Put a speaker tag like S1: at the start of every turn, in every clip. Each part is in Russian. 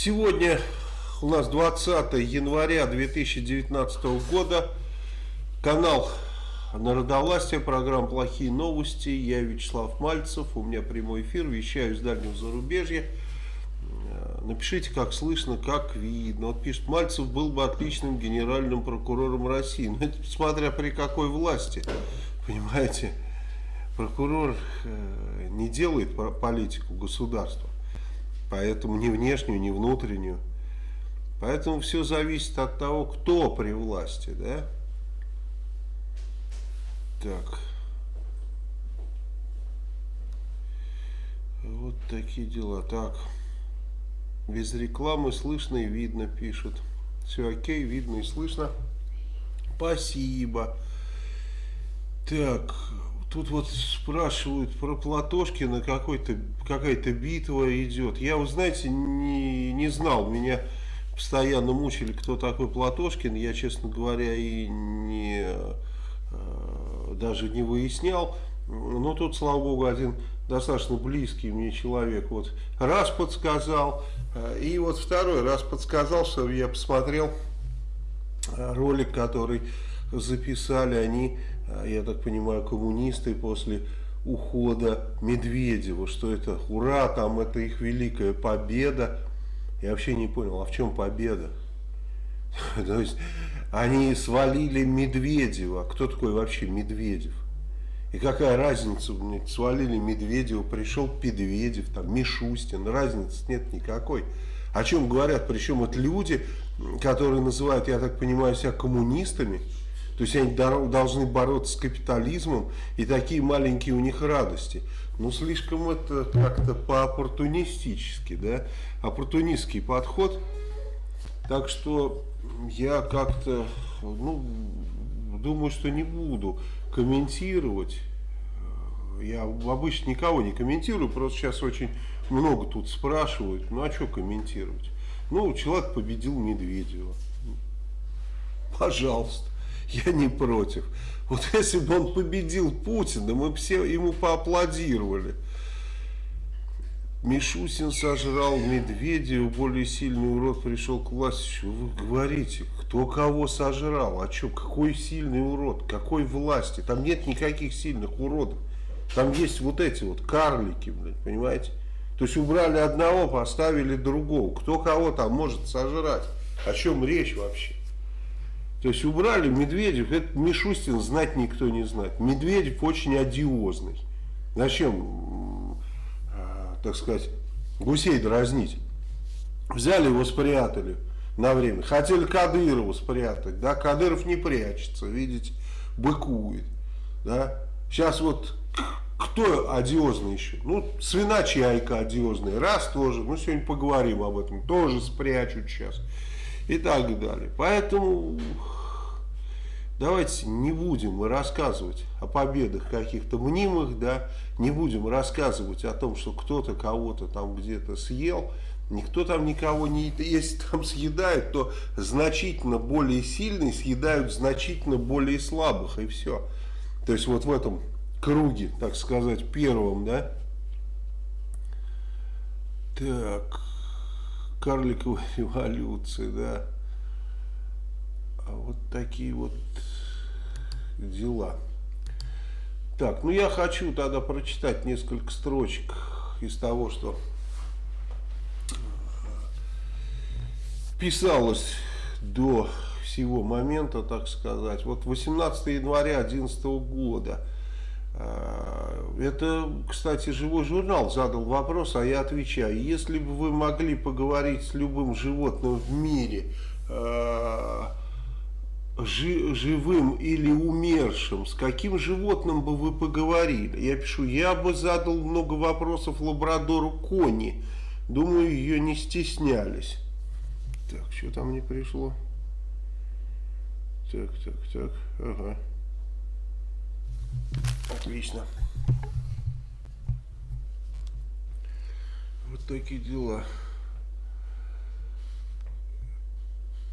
S1: Сегодня у нас 20 января 2019 года. Канал Народовластия, программа «Плохие новости». Я Вячеслав Мальцев, у меня прямой эфир, вещаю из дальнего зарубежья. Напишите, как слышно, как видно. Вот пишет, Мальцев был бы отличным генеральным прокурором России. Но это смотря при какой власти, понимаете. Прокурор э, не делает политику государства. Поэтому ни внешнюю, ни внутреннюю. Поэтому все зависит от того, кто при власти, да? Так. Вот такие дела. Так. Без рекламы слышно и видно, пишут. Все окей, видно и слышно. Спасибо. Так, тут вот спрашивают про Платошкина, какая-то битва идет. Я, вы знаете, не, не знал, меня постоянно мучили, кто такой Платошкин. Я, честно говоря, и не, э, даже не выяснял. Но тут, слава богу, один достаточно близкий мне человек вот раз подсказал. Э, и вот второй раз подсказал, что я посмотрел э, ролик, который записали они, я так понимаю, коммунисты после ухода Медведева, что это ура, там это их великая победа. Я вообще не понял, а в чем победа? То есть они свалили Медведева. Кто такой вообще Медведев? И какая разница, свалили Медведева, пришел Педведев, там, Мишустин, разницы нет никакой. О чем говорят, причем это люди, которые называют, я так понимаю, себя коммунистами, то есть они должны бороться с капитализмом, и такие маленькие у них радости. Ну, слишком это как-то по-оппортунистически, да, оппортунистский подход. Так что я как-то, ну, думаю, что не буду комментировать. Я обычно никого не комментирую, просто сейчас очень много тут спрашивают, ну а что комментировать? Ну, человек победил Медведева. Пожалуйста, я не против. Вот если бы он победил Путина, мы все ему поаплодировали. Мишусин сожрал Медведева, более сильный урод пришел к власти. Что вы говорите? Кто кого сожрал? А что, какой сильный урод? Какой власти? Там нет никаких сильных уродов. Там есть вот эти вот карлики, блядь, понимаете? То есть убрали одного, поставили другого. Кто кого там может сожрать? О чем речь вообще? То есть убрали Медведев, это Мишустин знать никто не знает. Медведев очень одиозный. Зачем так сказать, гусей дразнить. Взяли его, спрятали на время. Хотели Кадырова спрятать, да, Кадыров не прячется, видите, быкует, да. Сейчас вот кто одиозный еще? Ну, свиночайка одиозный, раз тоже, ну, сегодня поговорим об этом, тоже спрячут сейчас и так далее. Поэтому Давайте не будем мы рассказывать о победах каких-то мнимых, да, не будем рассказывать о том, что кто-то кого-то там где-то съел, никто там никого не едит. Если там съедают, то значительно более сильные съедают значительно более слабых, и все. То есть вот в этом круге, так сказать, первом, да. Так, карликовая эволюция, да. А вот такие вот дела. Так, ну я хочу тогда прочитать несколько строчек из того, что писалось до всего момента, так сказать. Вот 18 января 2011 года. А, это, кстати, живой журнал задал вопрос, а я отвечаю. Если бы вы могли поговорить с любым животным в мире, а, живым или умершим, с каким животным бы вы поговорили? Я пишу, я бы задал много вопросов лабрадору Кони. Думаю, ее не стеснялись. Так, что там не пришло? Так, так, так, ага. Отлично. Вот такие дела.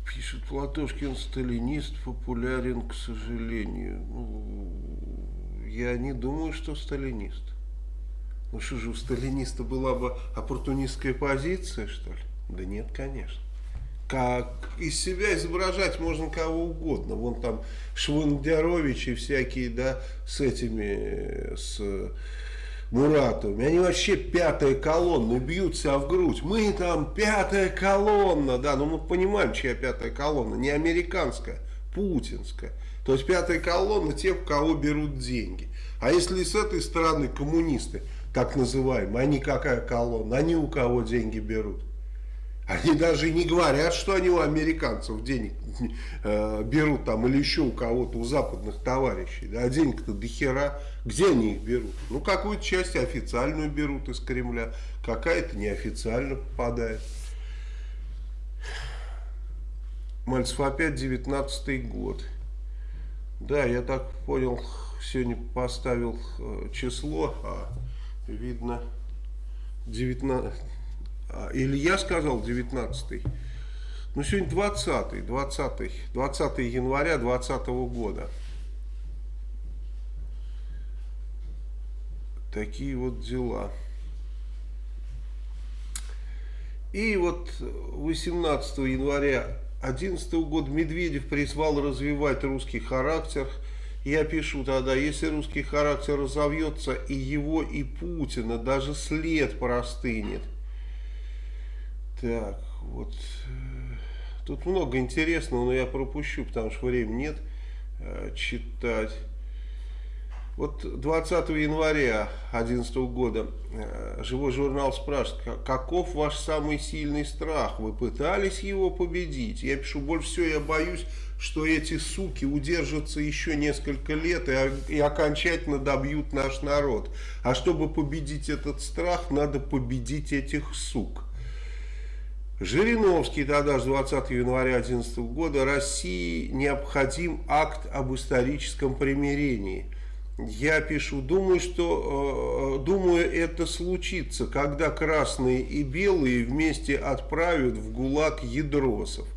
S1: Пишет Платошкин, сталинист популярен, к сожалению. Ну, я не думаю, что сталинист. Ну что же, у сталиниста была бы оппортунистская позиция, что ли? Да нет, конечно. Как из себя изображать можно кого угодно. Вон там Швондяровичи всякие, да, с этими, с Муратовыми. Они вообще пятая колонна, бьют себя в грудь. Мы там пятая колонна, да, но мы понимаем, чья пятая колонна. Не американская, путинская. То есть пятая колонна тех, у кого берут деньги. А если с этой стороны коммунисты, так называемые, они какая колонна? Они у кого деньги берут? Они даже не говорят, что они у американцев денег э, берут там или еще у кого-то, у западных товарищей. Да, а денег-то до хера. Где они их берут? Ну, какую-то часть официальную берут из Кремля, какая-то неофициально попадает. Мальцев опять 19 год. Да, я так понял, сегодня поставил э, число, а видно 19 а, или я сказал 19 ну сегодня 20 20 20 января 2020 года. Такие вот дела. И вот 18 января 2011 года Медведев призвал развивать русский характер. Я пишу тогда, если русский характер разовьется, и его, и Путина, даже след простынет, так, вот. Э, тут много интересного, но я пропущу, потому что времени нет э, читать. Вот 20 января 2011 года э, живой журнал спрашивает, каков ваш самый сильный страх? Вы пытались его победить? Я пишу, больше всего я боюсь, что эти суки удержатся еще несколько лет и, и окончательно добьют наш народ. А чтобы победить этот страх, надо победить этих сук. Жириновский тогда же 20 января 2011 года России необходим акт об историческом примирении. Я пишу, думаю, что, э, думаю, это случится, когда красные и белые вместе отправят в ГУЛАГ ядросов.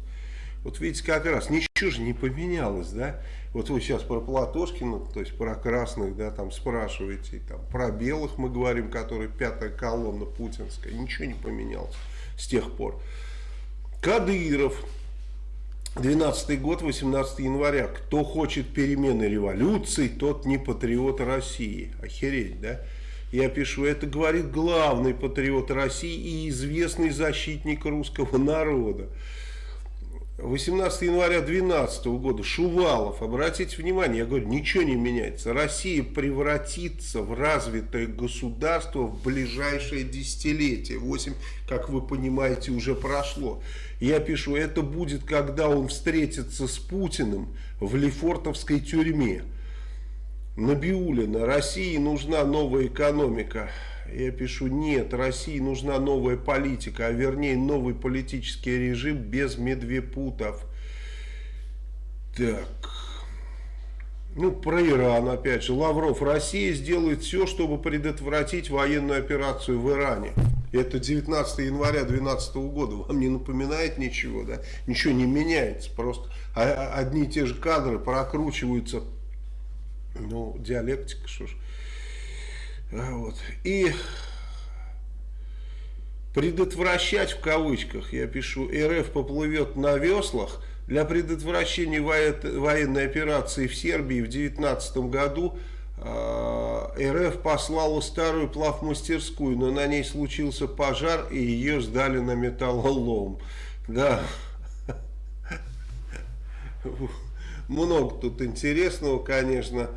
S1: Вот видите, как раз ничего же не поменялось, да? Вот вы сейчас про Платошкина, то есть про красных, да, там спрашиваете, там, про белых мы говорим, которые пятая колонна путинская, ничего не поменялось с тех пор. Кадыров, 12 год, 18 января. Кто хочет перемены революции, тот не патриот России. Охереть, да? Я пишу, это говорит главный патриот России и известный защитник русского народа. 18 января 2012 года Шувалов, обратите внимание, я говорю, ничего не меняется. Россия превратится в развитое государство в ближайшее десятилетие. 8, как вы понимаете, уже прошло. Я пишу, это будет, когда он встретится с Путиным в Лефортовской тюрьме. Набиулина, России нужна новая экономика я пишу, нет, России нужна новая политика, а вернее новый политический режим без медвепутов. Так. Ну, про Иран, опять же. Лавров, Россия сделает все, чтобы предотвратить военную операцию в Иране. Это 19 января 2012 года. Вам не напоминает ничего, да? Ничего не меняется. Просто одни и те же кадры прокручиваются. Ну, диалектика, что ж. А, вот. И предотвращать в кавычках, я пишу, РФ поплывет на веслах, для предотвращения военной операции в Сербии в 2019 году а, РФ послала старую плавмастерскую, но на ней случился пожар и ее сдали на металлолом. Да. Много тут интересного, конечно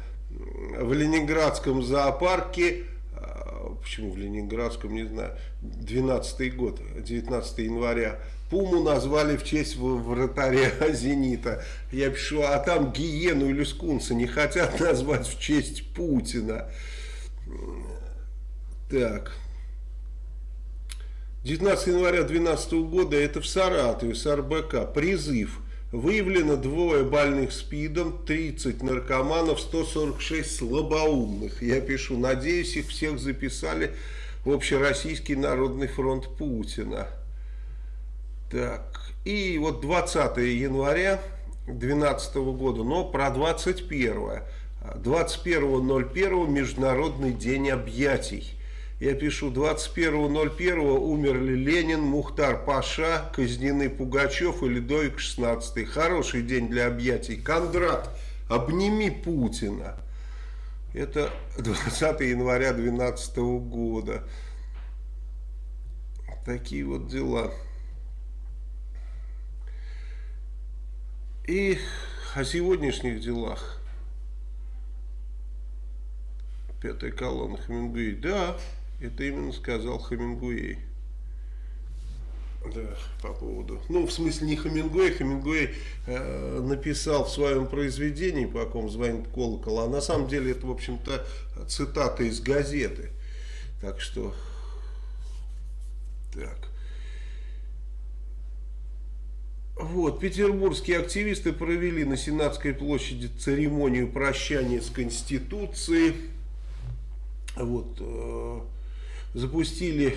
S1: в Ленинградском зоопарке, а, почему в Ленинградском, не знаю, 12 год, 19 января, Пуму назвали в честь вратаря Зенита. Я пишу, а там гиену или скунса не хотят назвать в честь Путина. Так. 19 января 2012 года это в Саратове, с РБК, призыв Выявлено двое больных СПИДом, 30 наркоманов, 146 слабоумных. Я пишу, надеюсь, их всех записали в Общероссийский народный фронт Путина. Так, и вот 20 января 2012 года, но про 21. 21.01 Международный день объятий. Я пишу, 21.01 умерли Ленин, Мухтар Паша, казнены Пугачев и Ледовик 16. Хороший день для объятий. Кондрат, обними Путина. Это 20 января 2012 года. Такие вот дела. И о сегодняшних делах. Пятая колонна Хемингуэй. Да, это именно сказал Хемингуэй. Да, по поводу... Ну, в смысле не Хемингуэй. Хемингуэй э, написал в своем произведении, по ком звонит колокол, а на самом деле это, в общем-то, цитата из газеты. Так что... Так. Вот, петербургские активисты провели на Сенатской площади церемонию прощания с Конституцией. Вот, э, запустили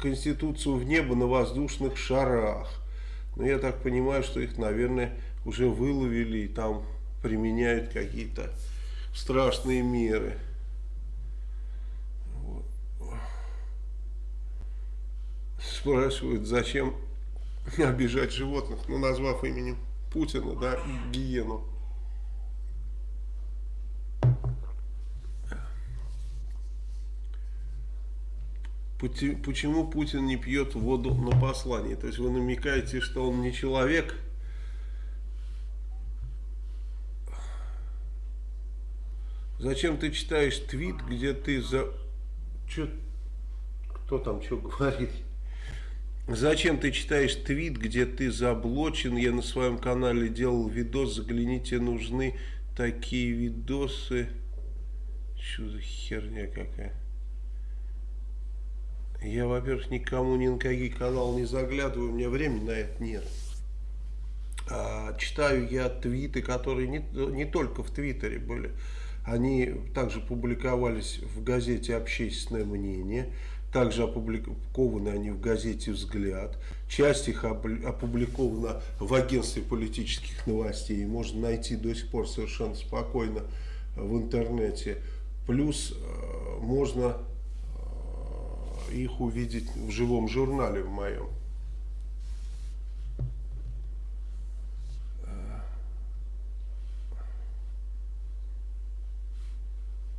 S1: Конституцию в небо на воздушных шарах. Но я так понимаю, что их, наверное, уже выловили и там применяют какие-то страшные меры. Спрашивают, зачем обижать животных, ну, назвав именем Путина, да, гиену. Почему Путин не пьет воду на послании? То есть вы намекаете, что он не человек? Зачем ты читаешь твит, где ты за... Чё... Кто там что говорит? Зачем ты читаешь твит, где ты заблочен? Я на своем канале делал видос, загляните, нужны такие видосы. Что за херня какая? Я, во-первых, никому ни на какие каналы не заглядываю, у меня времени на это нет. А, читаю я твиты, которые не, не только в Твиттере были, они также публиковались в газете «Общественное мнение», также опубликованы они в газете «Взгляд». Часть их опубликована в агентстве политических новостей. Можно найти до сих пор совершенно спокойно в интернете. Плюс э, можно их увидеть в живом журнале в моем.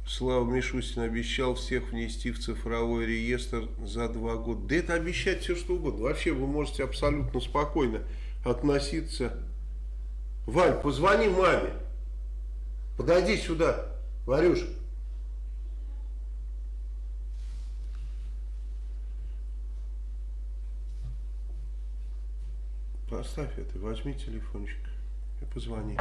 S1: Слава Мишустин обещал всех внести в цифровой реестр за два года. Да это обещать все что угодно. Вообще вы можете абсолютно спокойно относиться. Валь, позвони маме. Подойди сюда, Варюш. Поставь это, возьми телефончик и позвони.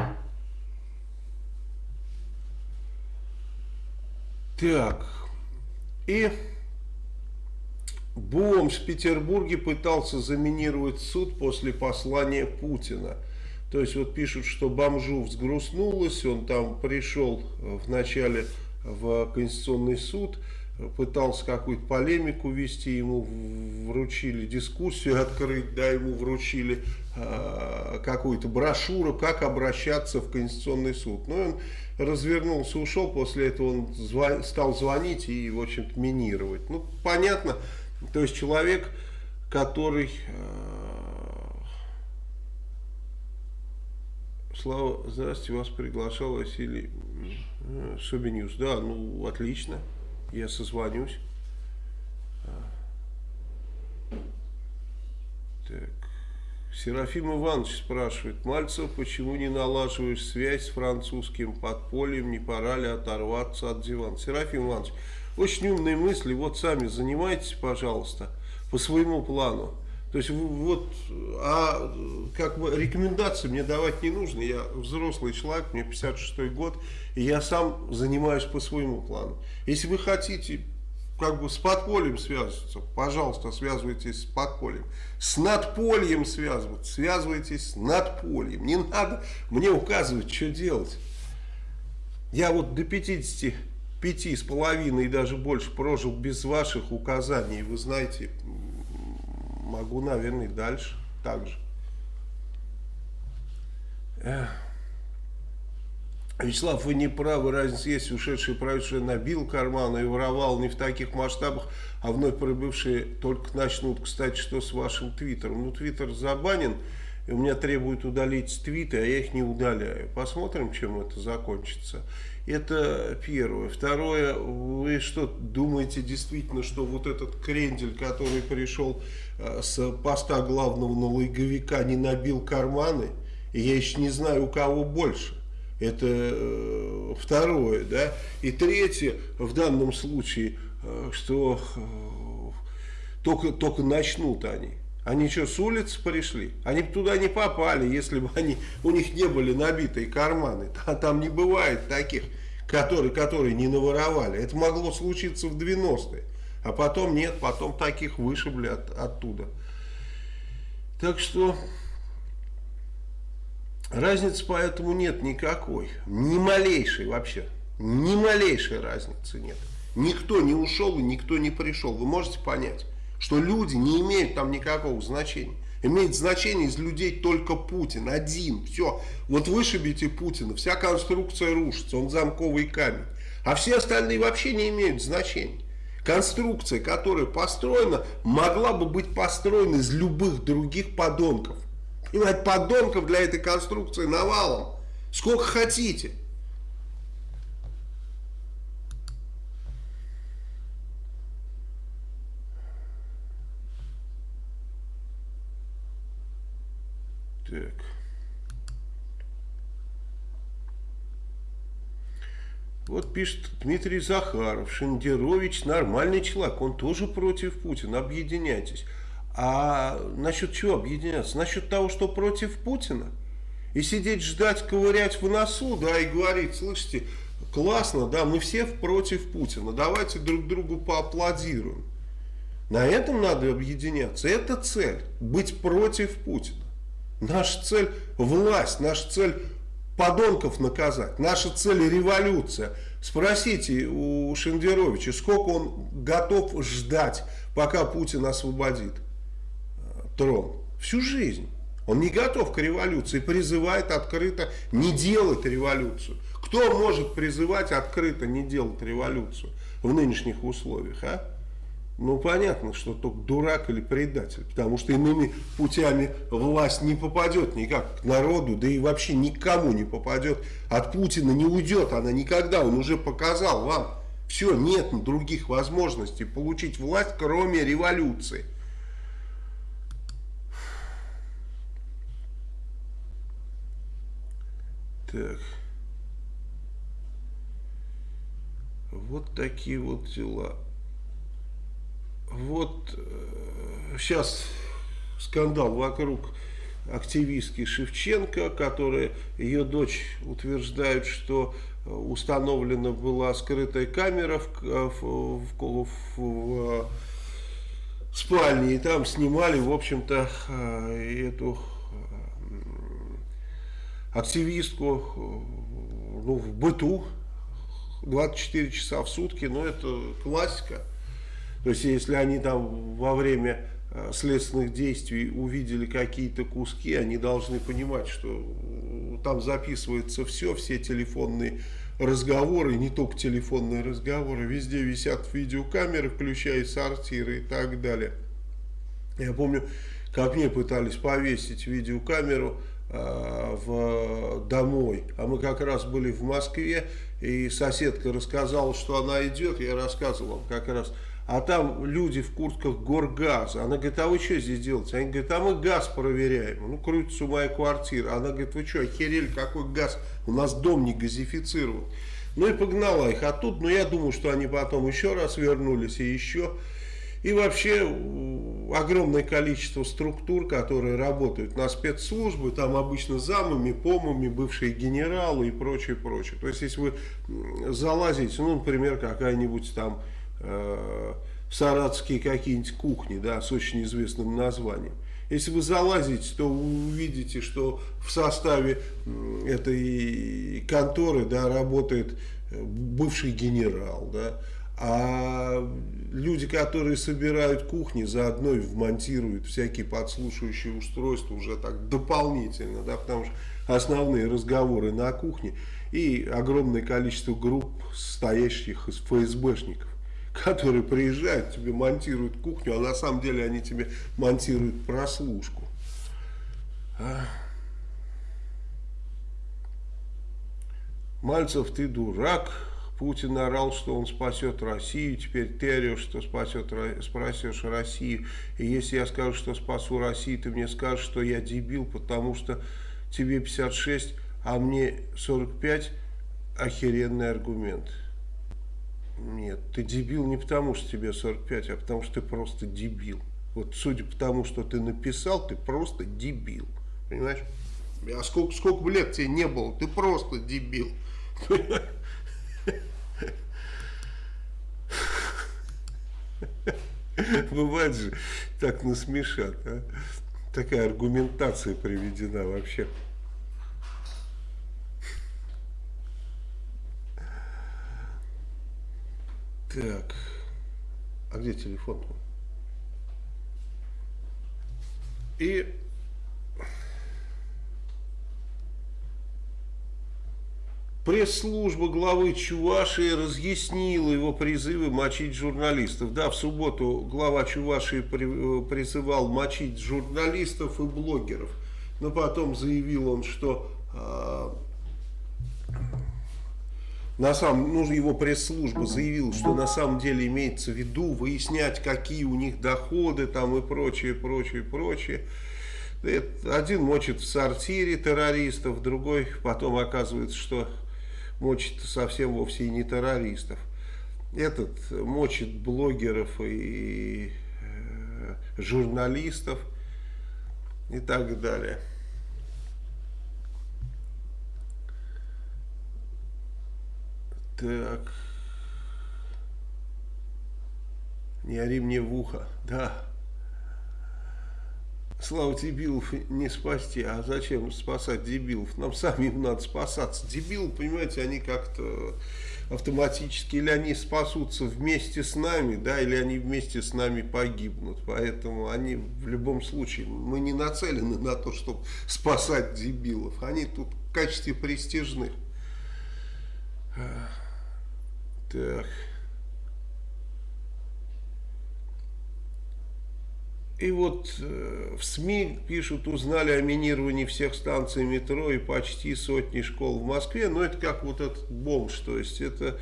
S1: Так, и Бомж в Петербурге пытался заминировать суд после послания Путина. То есть вот пишут, что бомжу взгрустнулось, он там пришел вначале в Конституционный суд, пытался какую-то полемику вести, ему вручили дискуссию открыть, да, ему вручили э, какую-то брошюру, как обращаться в Конституционный суд. Ну, он развернулся, ушел, после этого он звон, стал звонить и, в общем-то, минировать. Ну, понятно, то есть человек, который... Э, Слава, здравствуйте, вас приглашал Василий э, Собинюс. Да, ну, отлично я созвонюсь. Так. Серафим Иванович спрашивает, Мальцев, почему не налаживаешь связь с французским подпольем, не пора ли оторваться от дивана? Серафим Иванович, очень умные мысли, вот сами занимайтесь, пожалуйста, по своему плану. То есть вот, а как бы рекомендации мне давать не нужно. Я взрослый человек, мне 56 год, и я сам занимаюсь по своему плану. Если вы хотите как бы с подпольем связываться, пожалуйста, связывайтесь с подпольем. С надпольем связываться, связывайтесь с надпольем. Не надо мне указывать, что делать. Я вот до 55 с половиной и даже больше прожил без ваших указаний. Вы знаете, могу, наверное, дальше так же. Вячеслав, вы не правы, разница есть, ушедший правительство набил карманы и воровал не в таких масштабах, а вновь прибывшие только начнут. Кстати, что с вашим твиттером? Ну, твиттер забанен, и у меня требуют удалить твиты, а я их не удаляю. Посмотрим, чем это закончится. Это первое. Второе, вы что, думаете действительно, что вот этот крендель, который пришел э, с поста главного налоговика, не набил карманы? Я еще не знаю, у кого больше. Это э, второе, да. И третье, в данном случае, э, что только, только начнут они. Они что, с улицы пришли? Они бы туда не попали, если бы они, у них не были набитые карманы. А там не бывает таких, которые, которые не наворовали. Это могло случиться в 90-е. А потом нет, потом таких вышибли от, оттуда. Так что Разницы поэтому нет никакой. Ни малейшей вообще. Ни малейшей разницы нет. Никто не ушел и никто не пришел. Вы можете понять, что люди не имеют там никакого значения. Имеет значение из людей только Путин, один, все. Вот вышибите Путина, вся конструкция рушится, он замковый камень. А все остальные вообще не имеют значения. Конструкция, которая построена, могла бы быть построена из любых других подонков. Понимаете, подонков для этой конструкции навалом. Сколько хотите. Так. Вот пишет Дмитрий Захаров, Шендерович нормальный человек, он тоже против Путина, объединяйтесь. А насчет чего объединяться? Насчет того, что против Путина? И сидеть, ждать, ковырять в носу, да, и говорить, слышите, классно, да, мы все против Путина, давайте друг другу поаплодируем. На этом надо объединяться. Это цель, быть против Путина. Наша цель власть, наша цель подонков наказать, наша цель революция. Спросите у Шендеровича, сколько он готов ждать, пока Путин освободит трон всю жизнь. Он не готов к революции, призывает открыто не делать революцию. Кто может призывать открыто не делать революцию в нынешних условиях, а? Ну, понятно, что только дурак или предатель, потому что иными путями власть не попадет никак к народу, да и вообще никому не попадет. От Путина не уйдет она никогда, он уже показал вам. Все, нет других возможностей получить власть, кроме революции. Так. Вот такие вот дела. Вот э, сейчас скандал вокруг активистки Шевченко, которая, ее дочь утверждает, что установлена была скрытая камера в, в, в, в, в спальне, и там снимали, в общем-то, э, эту активистку ну, в быту 24 часа в сутки, ну это классика. То есть если они там во время э, следственных действий увидели какие-то куски, они должны понимать, что там записывается все, все телефонные разговоры, не только телефонные разговоры, везде висят видеокамеры, включая сортиры и так далее. Я помню, как мне пытались повесить видеокамеру Э, в, домой. А мы как раз были в Москве, и соседка рассказала, что она идет, я рассказывал как раз. А там люди в куртках горгаза. Она говорит, а вы что здесь делаете? Они говорят, а мы газ проверяем. Ну, крутится моя квартира. Она говорит, вы что, охерели, какой газ? У нас дом не газифицирован. Ну и погнала их. А тут, ну я думаю, что они потом еще раз вернулись и еще. И вообще огромное количество структур, которые работают на спецслужбы, там обычно замами, помами, бывшие генералы и прочее, прочее. То есть, если вы залазите, ну, например, какая-нибудь там э, саратские какие-нибудь кухни, да, с очень известным названием, если вы залазите, то вы увидите, что в составе этой конторы да, работает э, бывший генерал, да, А люди, которые собирают кухни, заодно и вмонтируют всякие подслушивающие устройства уже так дополнительно, да, потому что основные разговоры на кухне. И огромное количество групп, состоящих из ФСБшников, которые приезжают, тебе монтируют кухню, а на самом деле они тебе монтируют прослушку. А? Мальцев, ты дурак. Путин орал, что он спасет Россию. Теперь ты орешь, что спасет, спасешь Россию. И если я скажу, что спасу Россию, ты мне скажешь, что я дебил, потому что тебе 56, а мне 45. Охеренный аргумент. Нет, ты дебил не потому, что тебе 45, а потому, что ты просто дебил. Вот судя по тому, что ты написал, ты просто дебил. Понимаешь? А сколько, сколько бы лет тебе не было, ты просто дебил. Бывает же, так насмешат. А? Такая аргументация приведена вообще. Так. А где телефон? И Пресс-служба главы Чувашии разъяснила его призывы мочить журналистов. Да, в субботу глава Чувашии призывал мочить журналистов и блогеров. Но потом заявил он, что э, на самом, ну, его пресс-служба заявила, что на самом деле имеется в виду выяснять, какие у них доходы там и прочее, прочее, прочее. Один мочит в сортире террористов, другой потом оказывается, что мочит совсем вовсе и не террористов. Этот мочит блогеров и э, журналистов и так далее. Так. Не ори мне в ухо. Да. Слава дебилов не спасти. А зачем спасать дебилов? Нам самим надо спасаться. Дебилы, понимаете, они как-то автоматически или они спасутся вместе с нами, да, или они вместе с нами погибнут. Поэтому они в любом случае, мы не нацелены на то, чтобы спасать дебилов. Они тут в качестве престижных. Так. И вот э, в СМИ пишут, узнали о минировании всех станций метро и почти сотни школ в Москве. Но это как вот этот бомж, то есть это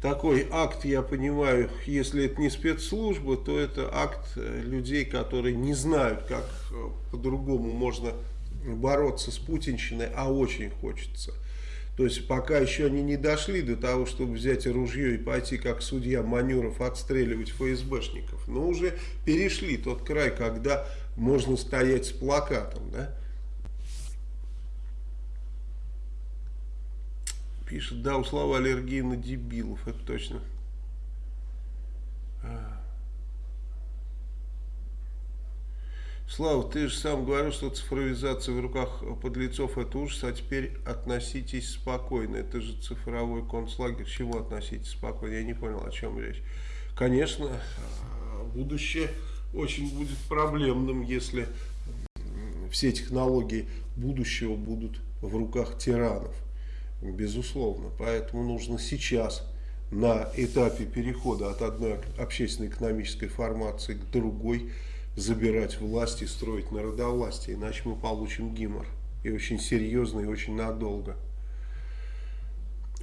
S1: такой акт, я понимаю, если это не спецслужба, то это акт э, людей, которые не знают, как э, по-другому можно бороться с путинщиной, а очень хочется. То есть пока еще они не дошли до того, чтобы взять ружье и пойти как судья Манюров отстреливать ФСБшников. Но уже перешли тот край, когда можно стоять с плакатом. Да? Пишет, да, у слова аллергии на дебилов, это точно. Слава, ты же сам говорил, что цифровизация в руках подлецов это ужас, а теперь относитесь спокойно. Это же цифровой концлагерь. Чему относитесь спокойно? Я не понял, о чем речь. Конечно, будущее очень будет проблемным, если все технологии будущего будут в руках тиранов. Безусловно. Поэтому нужно сейчас на этапе перехода от одной общественно-экономической формации к другой забирать власть и строить народовластие, иначе мы получим гимор. И очень серьезно, и очень надолго.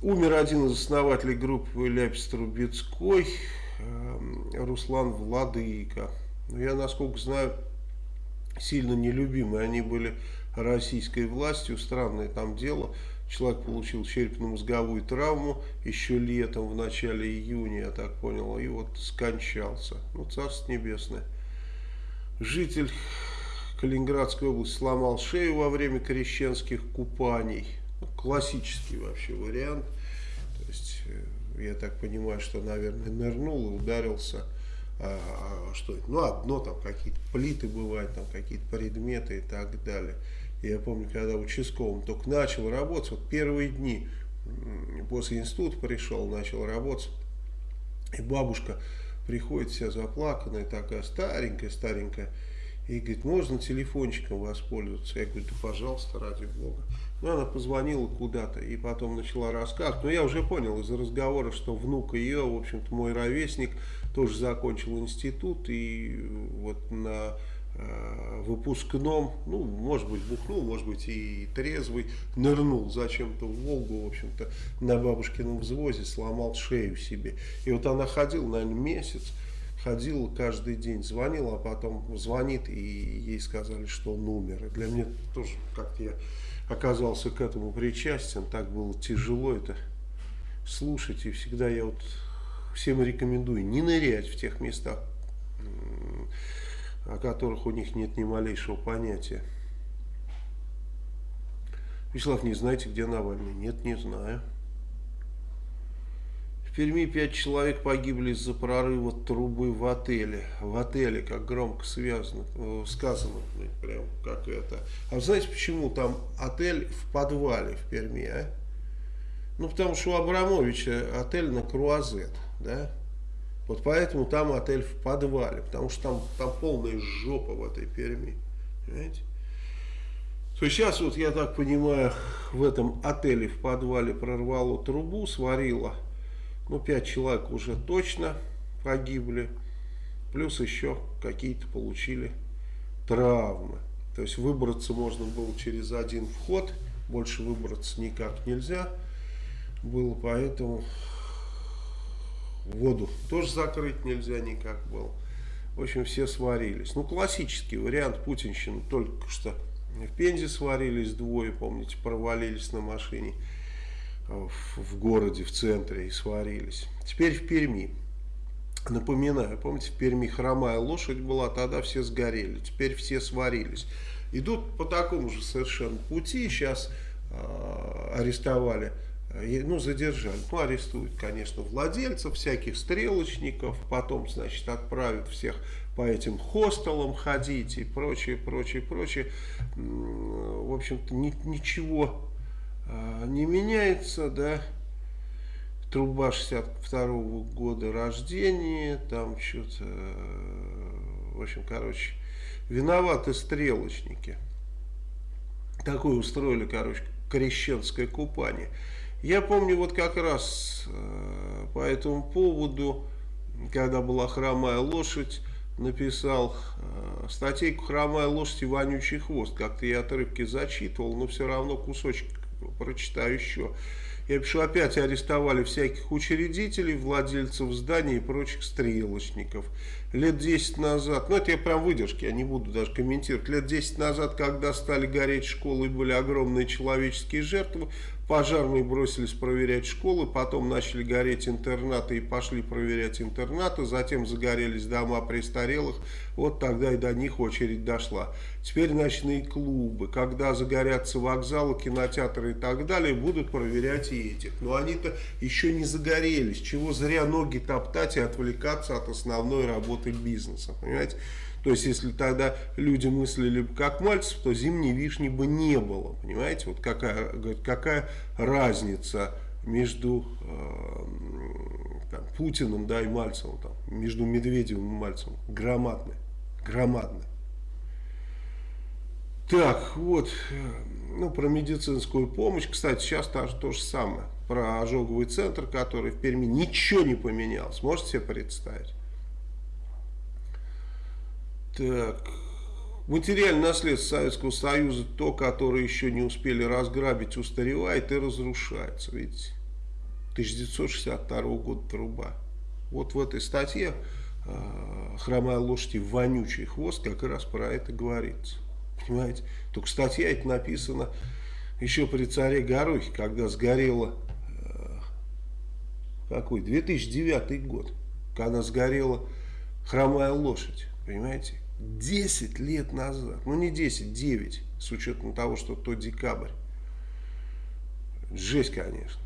S1: Умер один из основателей группы Ляпис Трубецкой, эм, Руслан Владыка. Я, насколько знаю, сильно нелюбимые. Они были российской властью, странное там дело. Человек получил черепно-мозговую травму еще летом, в начале июня, я так понял, и вот скончался. Ну, Царство Небесное. Житель Калининградской области сломал шею во время крещенских купаний. Ну, классический вообще вариант. То есть, э, я так понимаю, что, наверное, нырнул и ударился. А, а, что это? Ну, одно, там какие-то плиты бывают, там какие-то предметы и так далее. Я помню, когда участковым только начал работать, вот первые дни после института пришел, начал работать, И бабушка приходит вся заплаканная, такая старенькая-старенькая, и говорит, можно телефончиком воспользоваться? Я говорю, да пожалуйста, ради бога. Ну, она позвонила куда-то и потом начала рассказывать. Но я уже понял из разговора, что внук ее, в общем-то, мой ровесник, тоже закончил институт и вот на выпускном, ну, может быть, бухнул, может быть, и трезвый, нырнул зачем-то в Волгу, в общем-то, на бабушкином взвозе, сломал шею себе. И вот она ходила, наверное, месяц, ходила каждый день, звонила, а потом звонит, и ей сказали, что он умер. И для меня тоже как-то я оказался к этому причастен, так было тяжело это слушать, и всегда я вот всем рекомендую не нырять в тех местах, о которых у них нет ни малейшего понятия. Вячеслав, не знаете, где Навальный? Нет, не знаю. В Перми пять человек погибли из-за прорыва трубы в отеле. В отеле, как громко связано, э, сказано, прям как это. А знаете, почему там отель в подвале в Перми, а? Ну, потому что у Абрамовича отель на Круазет, да? Вот поэтому там отель в подвале, потому что там, там полная жопа в этой Перми, понимаете? То есть сейчас, вот я так понимаю, в этом отеле в подвале прорвало трубу, сварило ну, 5 человек уже точно погибли. Плюс еще какие-то получили травмы. То есть выбраться можно было через один вход. Больше выбраться никак нельзя было. Поэтому воду тоже закрыть нельзя никак было. В общем, все сварились. Ну, классический вариант путинщины. Только что в Пензе сварились двое, помните, провалились на машине в городе, в центре и сварились. Теперь в Перми. Напоминаю, помните, в Перми хромая лошадь была, тогда все сгорели, теперь все сварились. Идут по такому же совершенно пути, сейчас э, арестовали, ну, задержали, ну, арестуют, конечно, владельцев, всяких стрелочников, потом, значит, отправят всех по этим хостелам ходить и прочее, прочее, прочее. В общем-то, ни, ничего а, не меняется, да, труба 62 -го года рождения, там что-то, в общем, короче, виноваты стрелочники. Такое устроили, короче, крещенское купание. Я помню вот как раз э, по этому поводу, когда была хромая лошадь, написал э, статейку «Хромая лошадь и вонючий хвост». Как-то я отрывки зачитывал, но все равно кусочек прочитаю еще. Я пишу, опять арестовали всяких учредителей, владельцев зданий и прочих стрелочников. Лет 10 назад, ну это я прям выдержки, я не буду даже комментировать. Лет 10 назад, когда стали гореть школы были огромные человеческие жертвы, Пожарные бросились проверять школы, потом начали гореть интернаты и пошли проверять интернаты, затем загорелись дома престарелых, вот тогда и до них очередь дошла. Теперь ночные клубы, когда загорятся вокзалы, кинотеатры и так далее, будут проверять и этих. Но они-то еще не загорелись, чего зря ноги топтать и отвлекаться от основной работы бизнеса, понимаете? То есть, если тогда люди мыслили как Мальцев, то зимней вишни бы не было. Понимаете, вот какая, какая разница между э, там, Путиным да, и Мальцевым, там, между Медведевым и Мальцевым. Громадная. Громадная. Так, вот, ну, про медицинскую помощь, кстати, сейчас то, то же самое. Про ожоговый центр, который в Перми, ничего не поменялось. Можете себе представить? Так. Материальное наследство Советского Союза, то, которое еще не успели разграбить, устаревает и разрушается. Видите? 1962 года труба. Вот в этой статье э, «Хромая лошадь и вонючий хвост» как раз про это говорится. Понимаете? Только статья это написана еще при царе Горохе, когда сгорела, э, какой, 2009 год, когда сгорела хромая лошадь, понимаете? 10 лет назад, ну не 10, 9, с учетом того, что то декабрь. Жесть, конечно.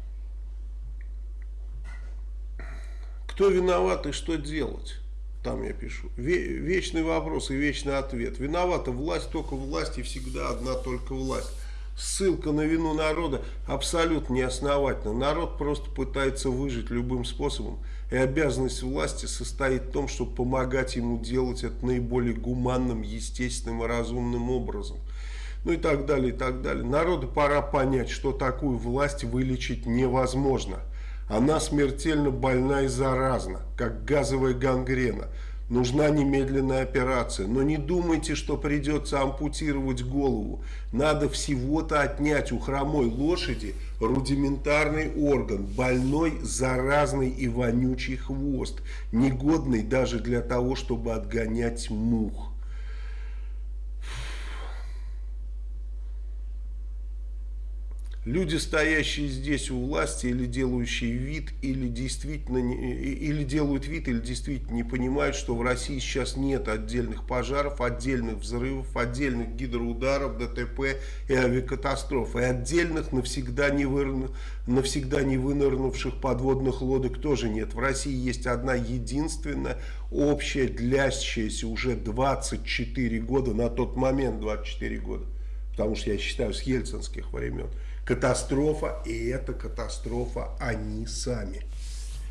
S1: Кто виноват и что делать? Там я пишу. Вечный вопрос и вечный ответ. Виновата власть, только власть и всегда одна только власть. ссылка на вину народа абсолютно неосновательна. Народ просто пытается выжить любым способом. И обязанность власти состоит в том, чтобы помогать ему делать это наиболее гуманным, естественным и разумным образом. Ну и так далее, и так далее. Народу пора понять, что такую власть вылечить невозможно. Она смертельно больна и заразна, как газовая гангрена. Нужна немедленная операция. Но не думайте, что придется ампутировать голову. Надо всего-то отнять у хромой лошади рудиментарный орган, больной, заразный и вонючий хвост, негодный даже для того, чтобы отгонять мух. Люди, стоящие здесь у власти или делающие вид, или действительно не, или делают вид, или действительно не понимают, что в России сейчас нет отдельных пожаров, отдельных взрывов, отдельных гидроударов, ДТП и авиакатастроф, и отдельных навсегда не, выныр, навсегда не вынырнувших подводных лодок тоже нет. В России есть одна единственная общая, длящаяся уже 24 года, на тот момент 24 года, потому что я считаю с ельцинских времен, катастрофа, и это катастрофа они сами.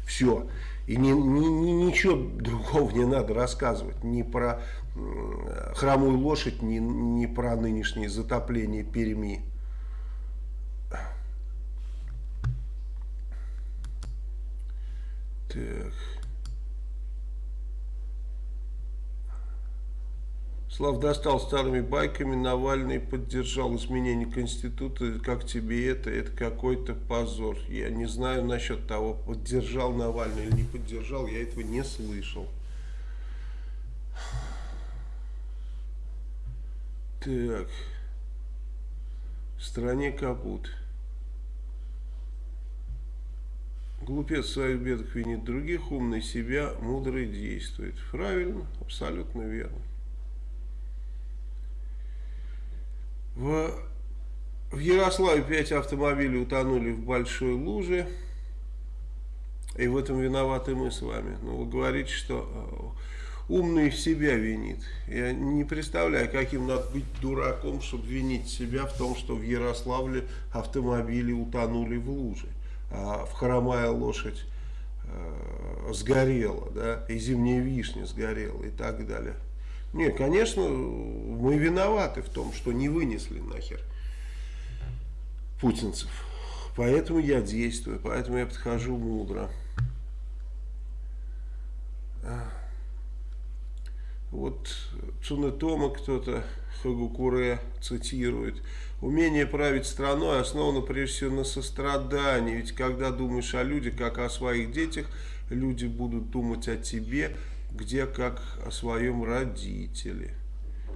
S1: Все. И ни, ни, ни, ничего другого не надо рассказывать. Ни про э, хромую лошадь, ни, ни про нынешнее затопление Перми. Так. Слав достал старыми байками, Навальный поддержал изменение Конституции. Как тебе это? Это какой-то позор. Я не знаю насчет того, поддержал Навальный или не поддержал, я этого не слышал. Так. В стране капут. Глупец в своих бедах винит других, умный себя, мудрый действует. Правильно, абсолютно верно. В, в Ярославе 5 автомобилей утонули в большой луже. И в этом виноваты мы с вами. Но ну, вы говорите, что э, умный себя винит. Я не представляю, каким надо быть дураком, чтобы винить себя в том, что в Ярославле автомобили утонули в луже. А в хромая лошадь э, сгорела, да, и зимняя вишня сгорела и так далее. Нет, конечно, мы виноваты в том, что не вынесли нахер путинцев. Поэтому я действую, поэтому я подхожу мудро. Вот Цунетома кто-то Хагукуре цитирует. Умение править страной основано прежде всего на сострадании. Ведь когда думаешь о людях, как о своих детях, люди будут думать о тебе, где как о своем родителе.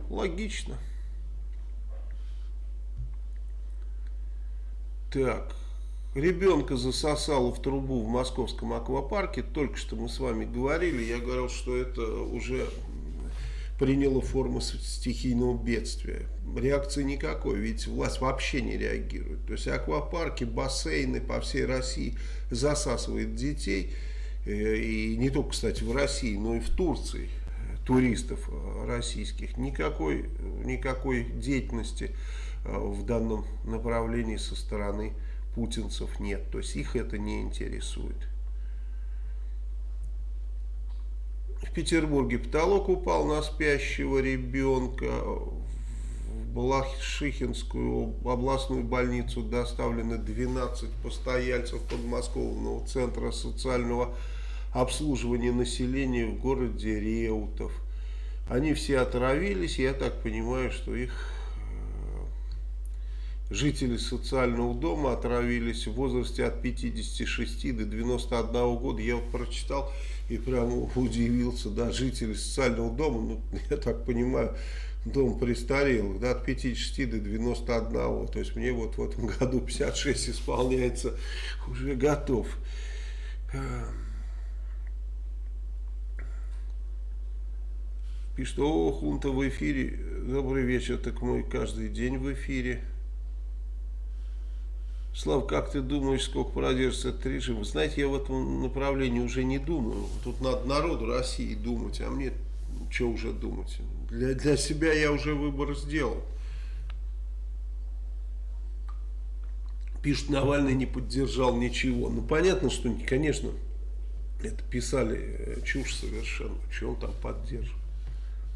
S1: Логично. Так, ребенка засосало в трубу в московском аквапарке. Только что мы с вами говорили. Я говорил, что это уже приняло форму стихийного бедствия. Реакции никакой, ведь власть вообще не реагирует. То есть аквапарки, бассейны по всей России засасывают детей. Э, и не только, кстати, в России, но и в Турции туристов э, российских. Никакой, никакой деятельности э, в данном направлении со стороны путинцев нет. То есть их это не интересует. В Петербурге потолок упал на спящего ребенка. В Балашихинскую областную больницу доставлены 12 постояльцев подмосковного центра социального обслуживания населения в городе Реутов. Они все отравились, я так понимаю, что их э, жители социального дома отравились в возрасте от 56 до 91 года. Я вот прочитал и прямо удивился, да, жители социального дома, ну, я так понимаю, дом престарелых, да, от 56 до 91, то есть мне вот в этом году 56 исполняется, уже готов. Эм. Пишет, о, хунта в эфире. Добрый вечер, так мы каждый день в эфире. Слав, как ты думаешь, сколько продержится этот режим? Знаете, я в этом направлении уже не думаю. Тут надо народу России думать, а мне что уже думать? Для, для себя я уже выбор сделал. Пишут, Навальный не поддержал ничего. Ну, понятно, что, конечно, это писали э, чушь совершенно. Что он там поддерживает?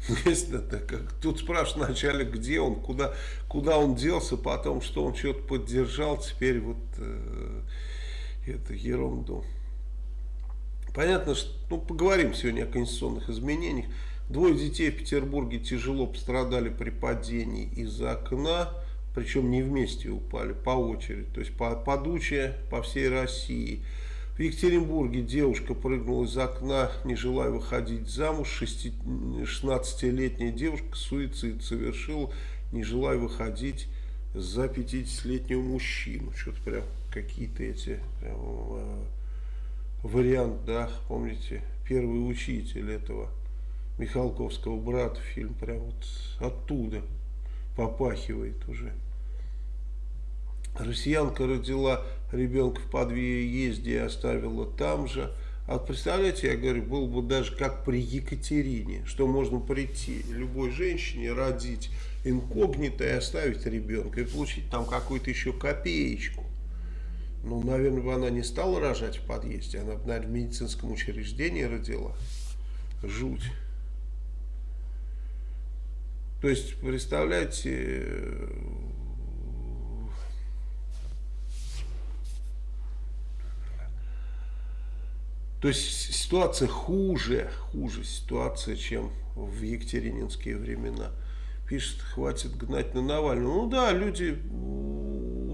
S1: Это как, тут спрашивают вначале, где он, куда, куда он делся, потом, что он что-то поддержал, теперь вот э, это ерунду. Понятно, что, ну, поговорим сегодня о конституционных изменениях. Двое детей в Петербурге тяжело пострадали при падении из окна, причем не вместе упали, по очереди, то есть по, подучая по всей России. В Екатеринбурге девушка прыгнула из окна, не желая выходить замуж. 16-летняя девушка суицид совершила, не желая выходить за 50-летнего мужчину. Что-то прям какие-то эти прям, э, вариант, да, помните, первый учитель этого Михалковского брата, фильм прям вот оттуда попахивает уже. Россиянка родила ребенка в подъезде и оставила там же. А представляете, я говорю, было бы даже как при Екатерине, что можно прийти любой женщине, родить инкогнито и оставить ребенка, и получить там какую-то еще копеечку. Ну, наверное, бы она не стала рожать в подъезде, она, наверное, в медицинском учреждении родила. Жуть. То есть, представляете, То есть ситуация хуже, хуже ситуация, чем в Екатерининские времена. Пишет, хватит гнать на Навального. Ну да, люди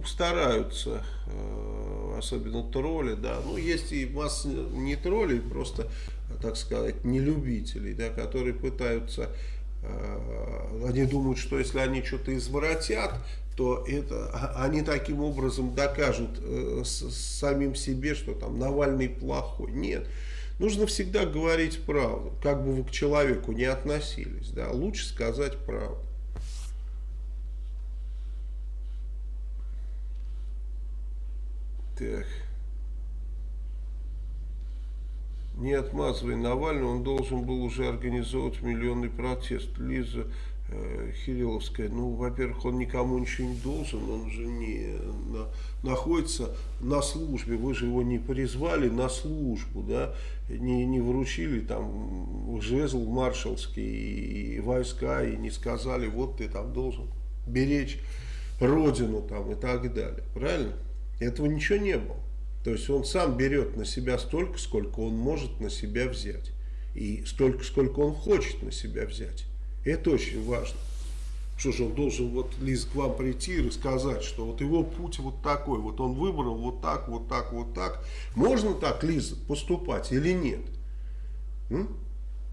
S1: стараются, э, особенно тролли, да. Ну, есть и масса не троллей, просто, так сказать, не любителей, да, которые пытаются они думают, что если они что-то изворотят, то это, а, они таким образом докажут э, с, самим себе, что там Навальный плохой. Нет. Нужно всегда говорить правду, как бы вы к человеку не относились. Да? Лучше сказать правду. Так. Не отмазывай Навального, он должен был уже организовывать миллионный протест. Лиза Э, Хириловская, ну, во-первых, он никому ничего не должен, он же не на, находится на службе, вы же его не призвали на службу, да, не, не вручили там жезл маршалский и войска, и не сказали, вот ты там должен беречь родину там и так далее, правильно? Этого ничего не было. То есть он сам берет на себя столько, сколько он может на себя взять. И столько, сколько он хочет на себя взять. Это очень важно. Что же он должен вот Лиз к вам прийти и рассказать, что вот его путь вот такой, вот он выбрал вот так, вот так, вот так. Можно так, Лиза, поступать или нет? М?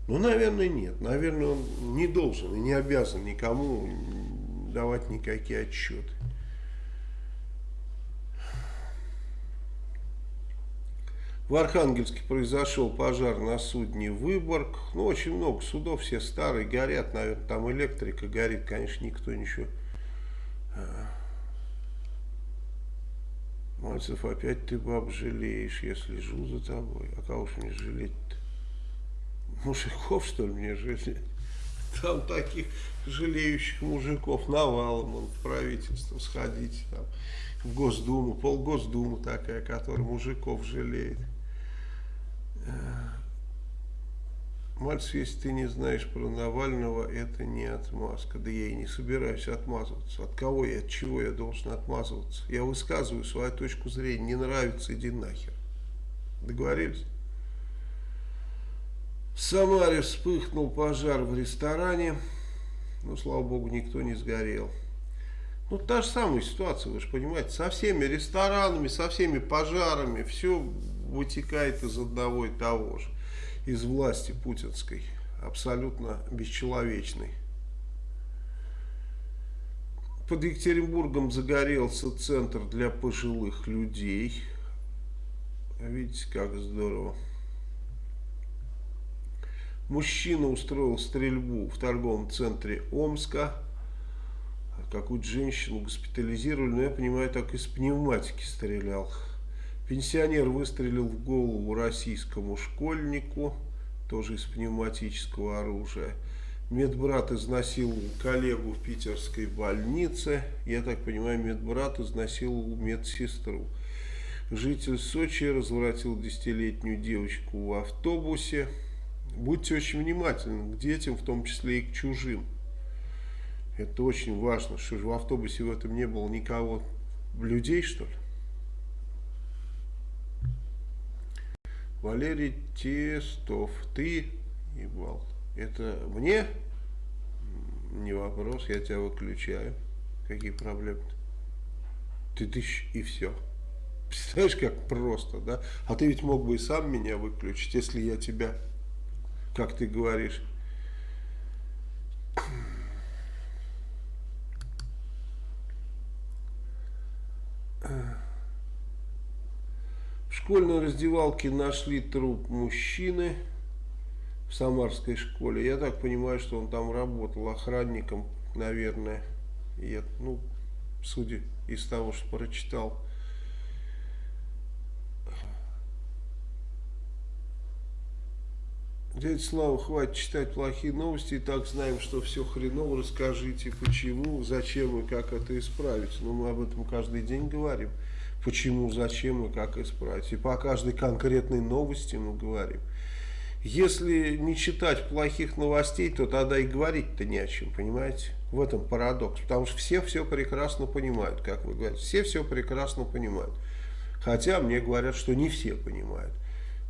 S1: Ну, наверное, нет. Наверное, он не должен и не обязан никому давать никакие отчеты. В Архангельске произошел пожар на судне Выборг. Ну, очень много судов, все старые, горят, наверное, там электрика горит, конечно, никто ничего. А. Мальцев, опять ты баб жалеешь, я слежу за тобой. А кого ж мне жалеть-то? Мужиков, что ли, мне жалеть? Там таких жалеющих мужиков навалом, он в правительство сходить, там, в Госдуму, полгосдумы такая, которая мужиков жалеет. Мальцев, если ты не знаешь про Навального, это не отмазка. Да я и не собираюсь отмазываться. От кого и от чего я должен отмазываться? Я высказываю свою точку зрения. Не нравится, иди нахер. Договорились? В Самаре вспыхнул пожар в ресторане. Ну, слава богу, никто не сгорел. Ну, та же самая ситуация, вы же понимаете, со всеми ресторанами, со всеми пожарами, все вытекает из одного и того же, из власти путинской, абсолютно бесчеловечной. Под Екатеринбургом загорелся центр для пожилых людей. Видите, как здорово. Мужчина устроил стрельбу в торговом центре Омска какую-то женщину госпитализировали, но я понимаю, так из пневматики стрелял. Пенсионер выстрелил в голову российскому школьнику, тоже из пневматического оружия. Медбрат изнасиловал коллегу в питерской больнице. Я так понимаю, медбрат изнасиловал медсестру. Житель Сочи развратил десятилетнюю девочку в автобусе. Будьте очень внимательны к детям, в том числе и к чужим. Это очень важно, что в автобусе в этом не было никого, людей что ли. Валерий Тестов, ты ебал. Это мне? Не вопрос, я тебя выключаю. Какие проблемы -то? Ты тысяч и все. Представляешь, как просто, да? А ты ведь мог бы и сам меня выключить, если я тебя, как ты говоришь, В школьной раздевалке нашли труп мужчины в Самарской школе. Я так понимаю, что он там работал охранником, наверное. Я, ну, судя из того, что прочитал. Дядя Слава, хватит читать плохие новости, и так знаем, что все хреново, расскажите, почему, зачем и как это исправить. Но мы об этом каждый день говорим. Почему, зачем и как исправить. И по каждой конкретной новости мы говорим. Если не читать плохих новостей, то тогда и говорить-то не о чем, понимаете? В этом парадокс. Потому что все все прекрасно понимают, как вы говорите. Все все прекрасно понимают. Хотя мне говорят, что не все понимают.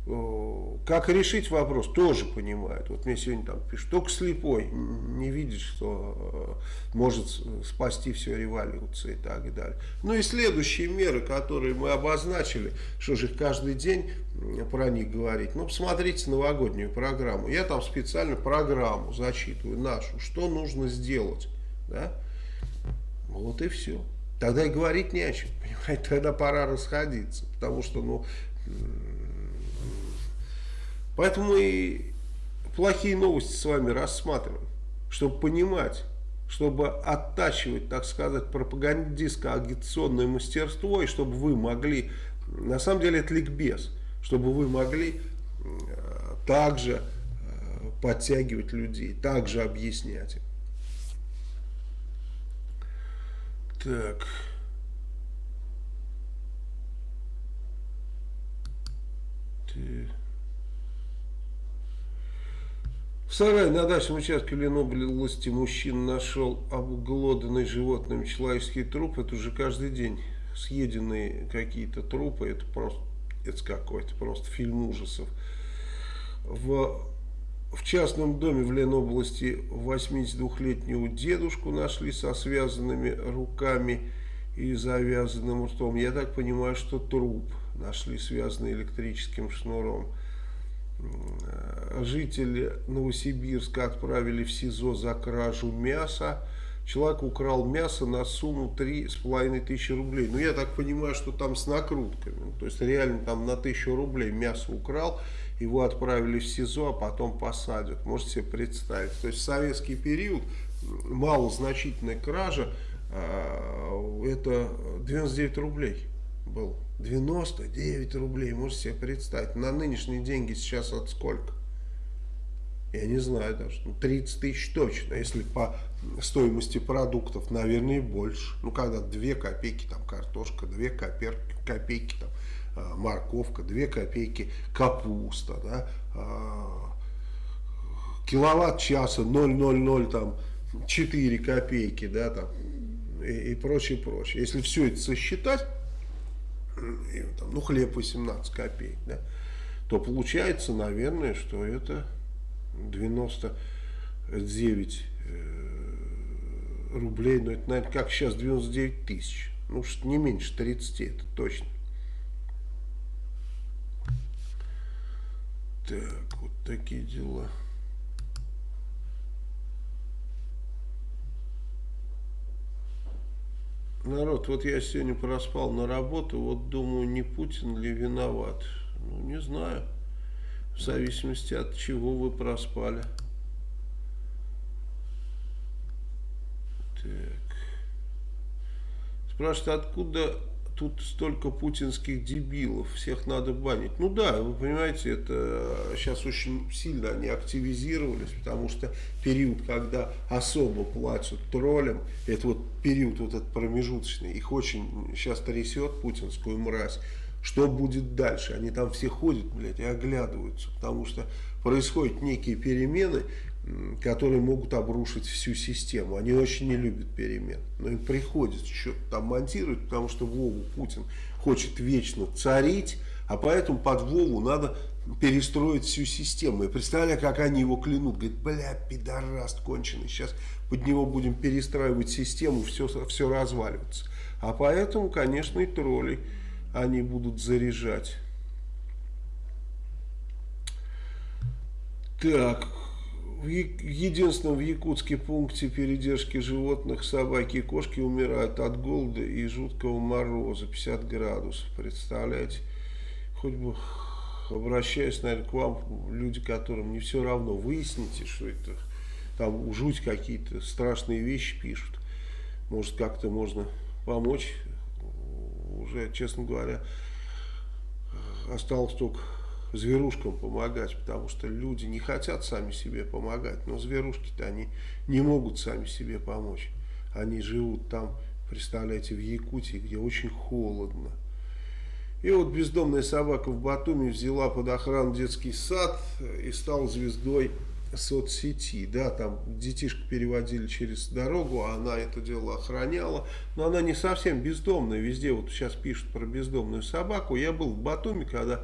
S1: Как решить вопрос, тоже понимают. Вот мне сегодня там пишут, только слепой не видит, что э, может спасти всю революцию и так далее. Ну и следующие меры, которые мы обозначили, что же каждый день про них говорить. Ну, посмотрите новогоднюю программу. Я там специально программу зачитываю нашу, что нужно сделать. Да? Вот и все. Тогда и говорить не о чем, понимаете, тогда пора расходиться, потому что, ну, Поэтому и плохие новости с вами рассматриваем, чтобы понимать, чтобы оттачивать, так сказать, пропагандистско-агитационное мастерство, и чтобы вы могли, на самом деле это ликбез, чтобы вы могли э, также э, подтягивать людей, также объяснять им. Так... Так... В сарае на дачном участке области мужчина нашел обглоданный животным человеческий труп. Это уже каждый день съеденные какие-то трупы. Это просто это какой-то просто фильм ужасов. В, в частном доме в Ленобласти 82-летнего дедушку нашли со связанными руками и завязанным ртом. Я так понимаю, что труп нашли связанный электрическим шнуром. Э, жители Новосибирска отправили в СИЗО за кражу мяса. Человек украл мясо на сумму 3,5 тысячи рублей. Ну, я так понимаю, что там с накрутками. Ну, то есть, реально там на тысячу рублей мясо украл, его отправили в СИЗО, а потом посадят. Можете себе представить. То есть, в советский период малозначительная кража, э, это 99 рублей был. 99 рублей, можете себе представить. На нынешние деньги сейчас от сколько? Я не знаю даже. Ну, 30 тысяч точно. Если по стоимости продуктов, наверное, больше. Ну, когда 2 копейки там картошка, 2 копейки, копейки там а, морковка, 2 копейки капуста, да, а, киловатт часа 0,00 там 4 копейки, да, там и, и прочее, прочее. Если все это сосчитать, там, ну, хлеб 18 копеек, да, то получается, наверное, что это 99 э, рублей, но это, наверное, как сейчас 99 тысяч, ну, что не меньше 30, это точно. Так, вот такие дела. Народ, вот я сегодня проспал на работу, вот думаю, не Путин ли виноват. Ну, не знаю. В зависимости от чего вы проспали. Так. Спрашивает, откуда тут столько путинских дебилов, всех надо банить. Ну да, вы понимаете, это сейчас очень сильно они активизировались, потому что период, когда особо платят троллям, это вот период вот этот промежуточный, их очень сейчас трясет путинскую мразь. Что будет дальше? Они там все ходят, блядь, и оглядываются, потому что происходят некие перемены, которые могут обрушить всю систему. Они очень не любят перемен. Но им приходится что-то там монтировать, потому что Вову Путин хочет вечно царить, а поэтому под Вову надо перестроить всю систему. И представляю, как они его клянут. Говорит, бля, пидораст конченый, сейчас под него будем перестраивать систему, все, все разваливается. А поэтому, конечно, и тролли они будут заряжать. Так, в единственном в Якутске пункте передержки животных собаки и кошки умирают от голода и жуткого мороза, 50 градусов, представляете? Хоть бы обращаясь, наверное, к вам, люди, которым не все равно, выясните, что это там жуть какие-то страшные вещи пишут. Может, как-то можно помочь. Уже, честно говоря, осталось только зверушкам помогать, потому что люди не хотят сами себе помогать, но зверушки-то они не могут сами себе помочь. Они живут там, представляете, в Якутии, где очень холодно. И вот бездомная собака в Батуми взяла под охрану детский сад и стала звездой соцсети, да, там детишек переводили через дорогу, а она это дело охраняла, но она не совсем бездомная, везде вот сейчас пишут про бездомную собаку, я был в Батуми, когда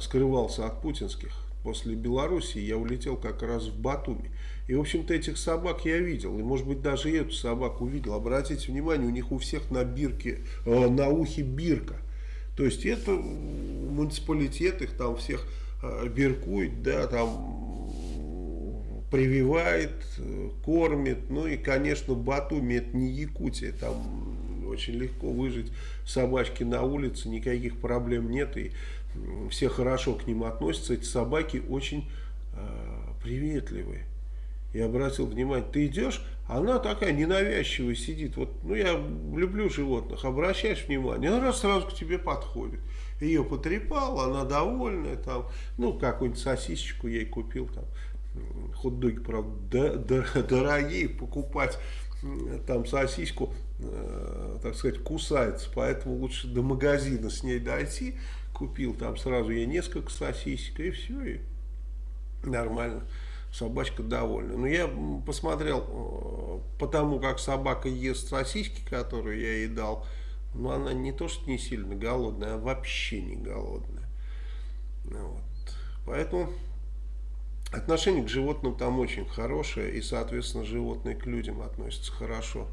S1: скрывался от путинских. После Белоруссии я улетел как раз в Батуми. И, в общем-то, этих собак я видел. И, может быть, даже эту собаку видел. Обратите внимание, у них у всех на бирке, э, на ухе бирка. То есть, это муниципалитет их там всех э, биркует, да, там прививает, э, кормит. Ну и, конечно, Батуми это не Якутия. Там очень легко выжить собачки на улице, никаких проблем нет, и все хорошо к ним относятся. Эти собаки очень э, приветливые. Я обратил внимание, ты идешь, она такая ненавязчивая сидит. Вот, ну, я люблю животных, обращаешь внимание, она раз сразу к тебе подходит. Ее потрепал, она довольная, там, ну, какую-нибудь сосисочку ей купил, там, хот-доги, правда, дорогие, покупать там сосиску, так сказать, кусается, поэтому лучше до магазина с ней дойти, купил там сразу ей несколько сосисек, и все, и нормально, собачка довольна. Но я посмотрел, э, потому как собака ест сосиски, которые я ей дал, но она не то, что не сильно голодная, а вообще не голодная. Вот. Поэтому Отношение к животным там очень хорошее, и, соответственно, животные к людям относятся хорошо.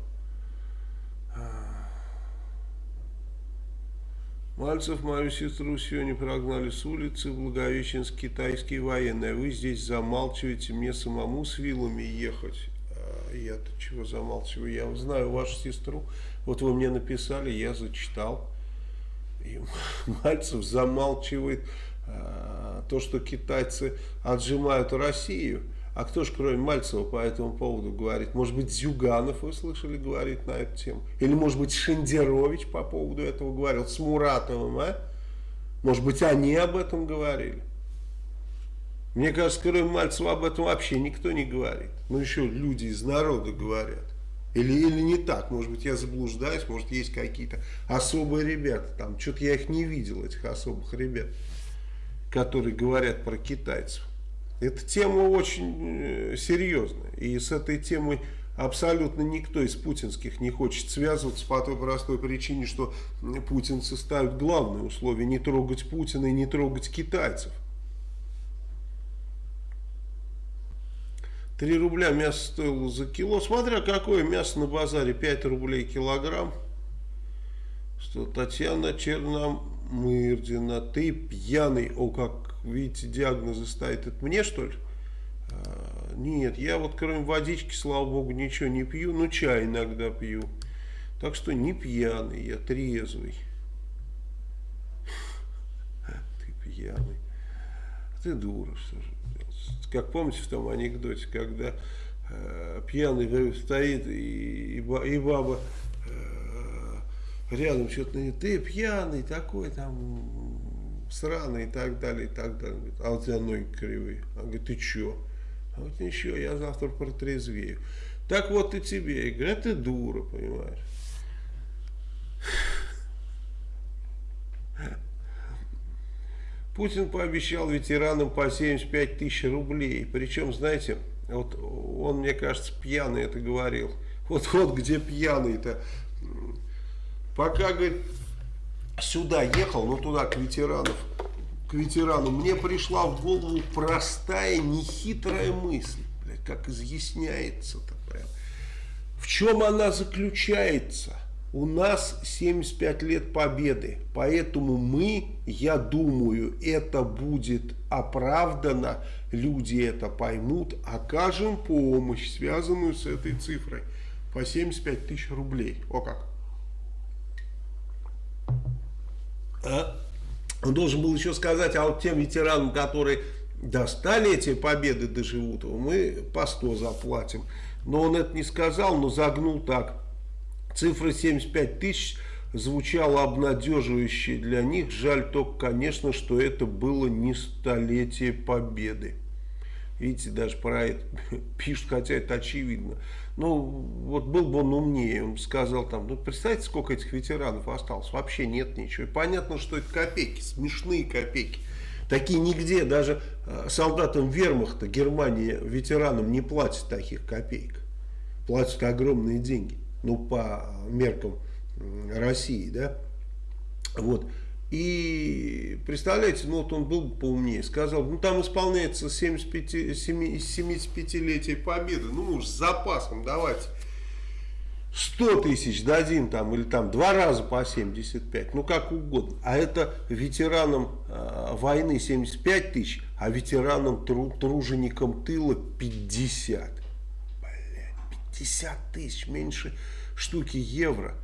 S1: Мальцев мою сестру сегодня прогнали с улицы, Благовещенск, китайские военные. Вы здесь замалчиваете, мне самому с вилами ехать. А Я-то чего замалчиваю? Я знаю вашу сестру. Вот вы мне написали, я зачитал. И Мальцев замалчивает Э, то, что китайцы отжимают Россию, а кто же, кроме Мальцева, по этому поводу говорит? Может быть, Зюганов, вы слышали, говорит на эту тему? Или, может быть, Шендерович по поводу этого говорил, с Муратовым, а? Может быть, они об этом говорили? Мне кажется, кроме Мальцева об этом вообще никто не говорит. Ну, еще люди из народа говорят. Или, или не так, может быть, я заблуждаюсь, может, есть какие-то особые ребята там. Что-то я их не видел, этих особых ребят которые говорят про китайцев. Эта тема очень э, серьезная. И с этой темой абсолютно никто из путинских не хочет связываться по той простой причине, что путинцы ставят главное условие не трогать Путина и не трогать китайцев. 3 рубля мясо стоило за кило. Смотря какое мясо на базаре, 5 рублей килограмм. Что Татьяна Черном Мырдина, ты пьяный, о, как видите, диагнозы ставит, это мне что ли? А, нет, я вот кроме водички, слава богу, ничего не пью, ну чай иногда пью. Так что не пьяный, я трезвый. Ты пьяный. Ты дура, что же Как помните в том анекдоте, когда э, пьяный стоит и, баба рядом что-то, ты пьяный такой, там, сраный и так далее, и так далее. Говорит, а у тебя ноги кривые. Он говорит, ты че? А вот ничего, я завтра протрезвею. Так вот и тебе. Я говорю, ты дура, понимаешь. Путин пообещал ветеранам по 75 тысяч рублей. Причем, знаете, вот он, мне кажется, пьяный это говорил. Вот, вот где пьяный-то. Пока, говорит, сюда ехал, ну туда, к ветеранам, к ветеранам, мне пришла в голову простая, нехитрая мысль. Блядь, как изъясняется-то прям. В чем она заключается? У нас 75 лет победы, поэтому мы, я думаю, это будет оправдано, люди это поймут, окажем помощь, связанную с этой цифрой, по 75 тысяч рублей. О как! А? Он должен был еще сказать, а вот тем ветеранам, которые до столетия победы доживут, мы по 100 заплатим. Но он это не сказал, но загнул так. Цифра 75 тысяч звучала обнадеживающе для них. Жаль только, конечно, что это было не столетие победы. Видите, даже про это пишут, хотя это очевидно. Ну, вот был бы он умнее, он сказал там, ну, представьте, сколько этих ветеранов осталось. Вообще нет ничего. И понятно, что это копейки, смешные копейки. Такие нигде, даже э, солдатам вермахта Германии, ветеранам не платят таких копеек. Платят огромные деньги ну, по меркам России, да, вот, и представляете, ну вот он был поумнее, сказал, ну там исполняется 75-летие победы, ну мы с запасом давайте 100 тысяч дадим там, или там два раза по 75, ну как угодно. А это ветеранам э, войны 75 тысяч, а ветеранам тру, труженикам тыла 50. 50 тысяч, меньше штуки евро.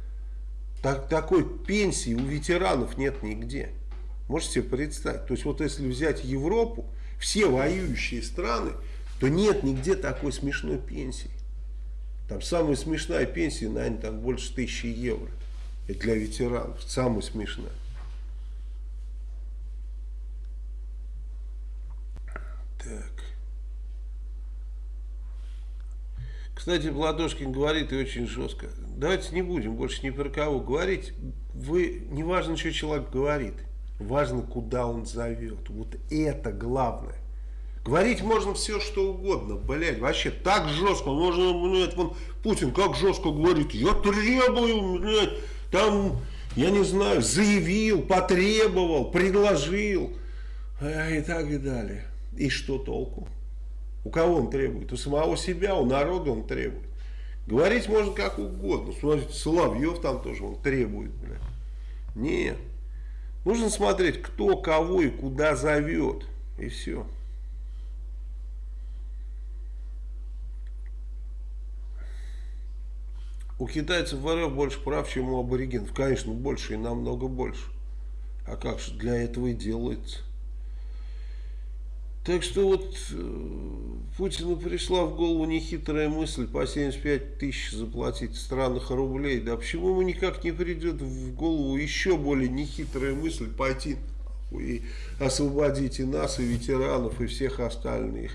S1: Так, такой пенсии у ветеранов нет нигде. Можете представить? То есть вот если взять Европу, все воюющие страны, то нет нигде такой смешной пенсии. Там самая смешная пенсия, наверное, там больше тысячи евро. Это для ветеранов. Самая смешная. Так. Кстати, Ладошкин говорит и очень жестко. Давайте не будем больше ни про кого говорить. Вы, не важно, что человек говорит. Важно, куда он зовет. Вот это главное. Говорить можно все, что угодно, блядь, вообще так жестко, можно, блядь, вон, Путин как жестко говорит, я требую, блядь, там, я не знаю, заявил, потребовал, предложил, и так и далее. И что толку? У кого он требует? У самого себя, у народа он требует. Говорить можно как угодно. Смотрите, Соловьев там тоже он требует. Бля. Нет. Нужно смотреть, кто кого и куда зовет. И все. У китайцев в РФ больше прав, чем у аборигенов. Конечно, больше и намного больше. А как же для этого и делается. Так что вот э, Путину пришла в голову нехитрая мысль по 75 тысяч заплатить в странах рублей. Да почему ему никак не придет в голову еще более нехитрая мысль пойти и освободить и нас, и ветеранов, и всех остальных.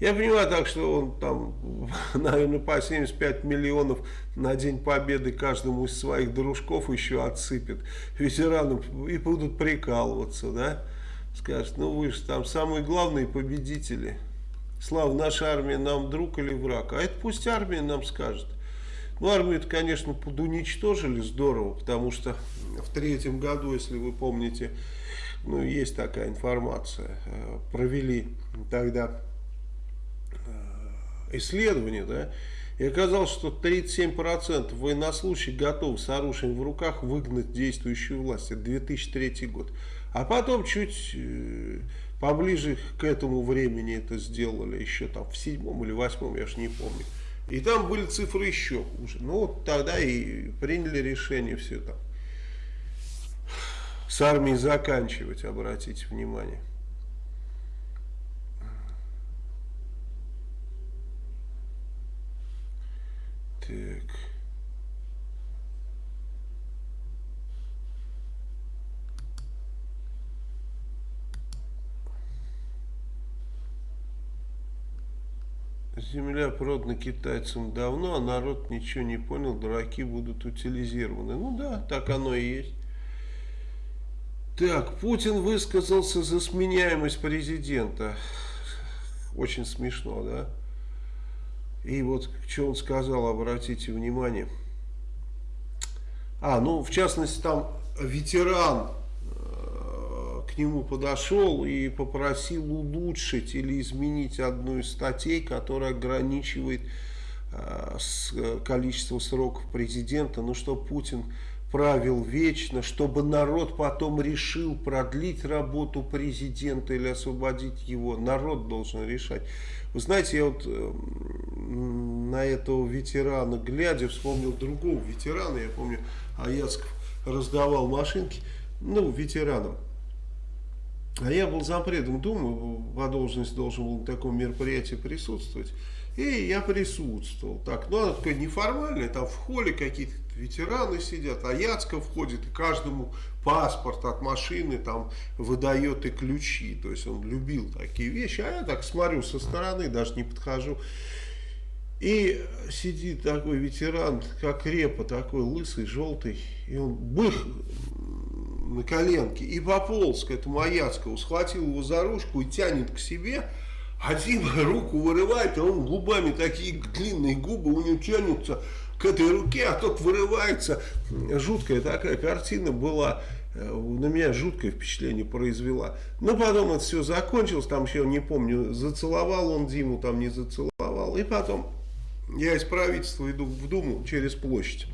S1: Я понимаю так, что он там, наверное, по 75 миллионов на День Победы каждому из своих дружков еще отсыпет ветеранам и будут прикалываться, да скажет, ну вы же там самые главные победители. Слава, наша армия нам друг или враг? А это пусть армия нам скажет. Ну, армию-то, конечно, подуничтожили здорово, потому что в третьем году, если вы помните, ну, есть такая информация, э, провели тогда э, исследование, да, и оказалось, что 37% военнослужащих готовы с оружием в руках выгнать действующую власть. Это 2003 год. А потом чуть э, поближе к этому времени это сделали, еще там в седьмом или восьмом, я же не помню. И там были цифры еще хуже. Ну вот тогда и приняли решение все там с армией заканчивать, обратите внимание. Так. Земля продана китайцам давно, а народ ничего не понял, дураки будут утилизированы. Ну да, так оно и есть. Так, Путин высказался за сменяемость президента. Очень смешно, да? И вот что он сказал, обратите внимание. А, ну, в частности, там ветеран нему подошел и попросил улучшить или изменить одну из статей, которая ограничивает э, с, количество сроков президента, ну что Путин правил вечно, чтобы народ потом решил продлить работу президента или освободить его. Народ должен решать. Вы знаете, я вот э, на этого ветерана глядя вспомнил другого ветерана, я помню, Аяцков раздавал машинки, ну, ветеранам. А я был зампредом Думы, по должности должен был на таком мероприятии присутствовать. И я присутствовал. Так, ну, оно такое неформальное, там в холле какие-то ветераны сидят, а Яцко входит, и каждому паспорт от машины там выдает и ключи. То есть он любил такие вещи. А я так смотрю со стороны, даже не подхожу. И сидит такой ветеран, как репа, такой лысый, желтый. И он бых на коленке и пополз к этому Аяцкову, схватил его за ручку и тянет к себе, Дима руку вырывает, а он губами, такие длинные губы у него тянутся к этой руке, а тот вырывается. Жуткая такая картина была э, на меня жуткое впечатление произвела. Но потом это все закончилось, там еще не помню, зацеловал он Диму, там не зацеловал. И потом я из правительства иду в Думу через площадь.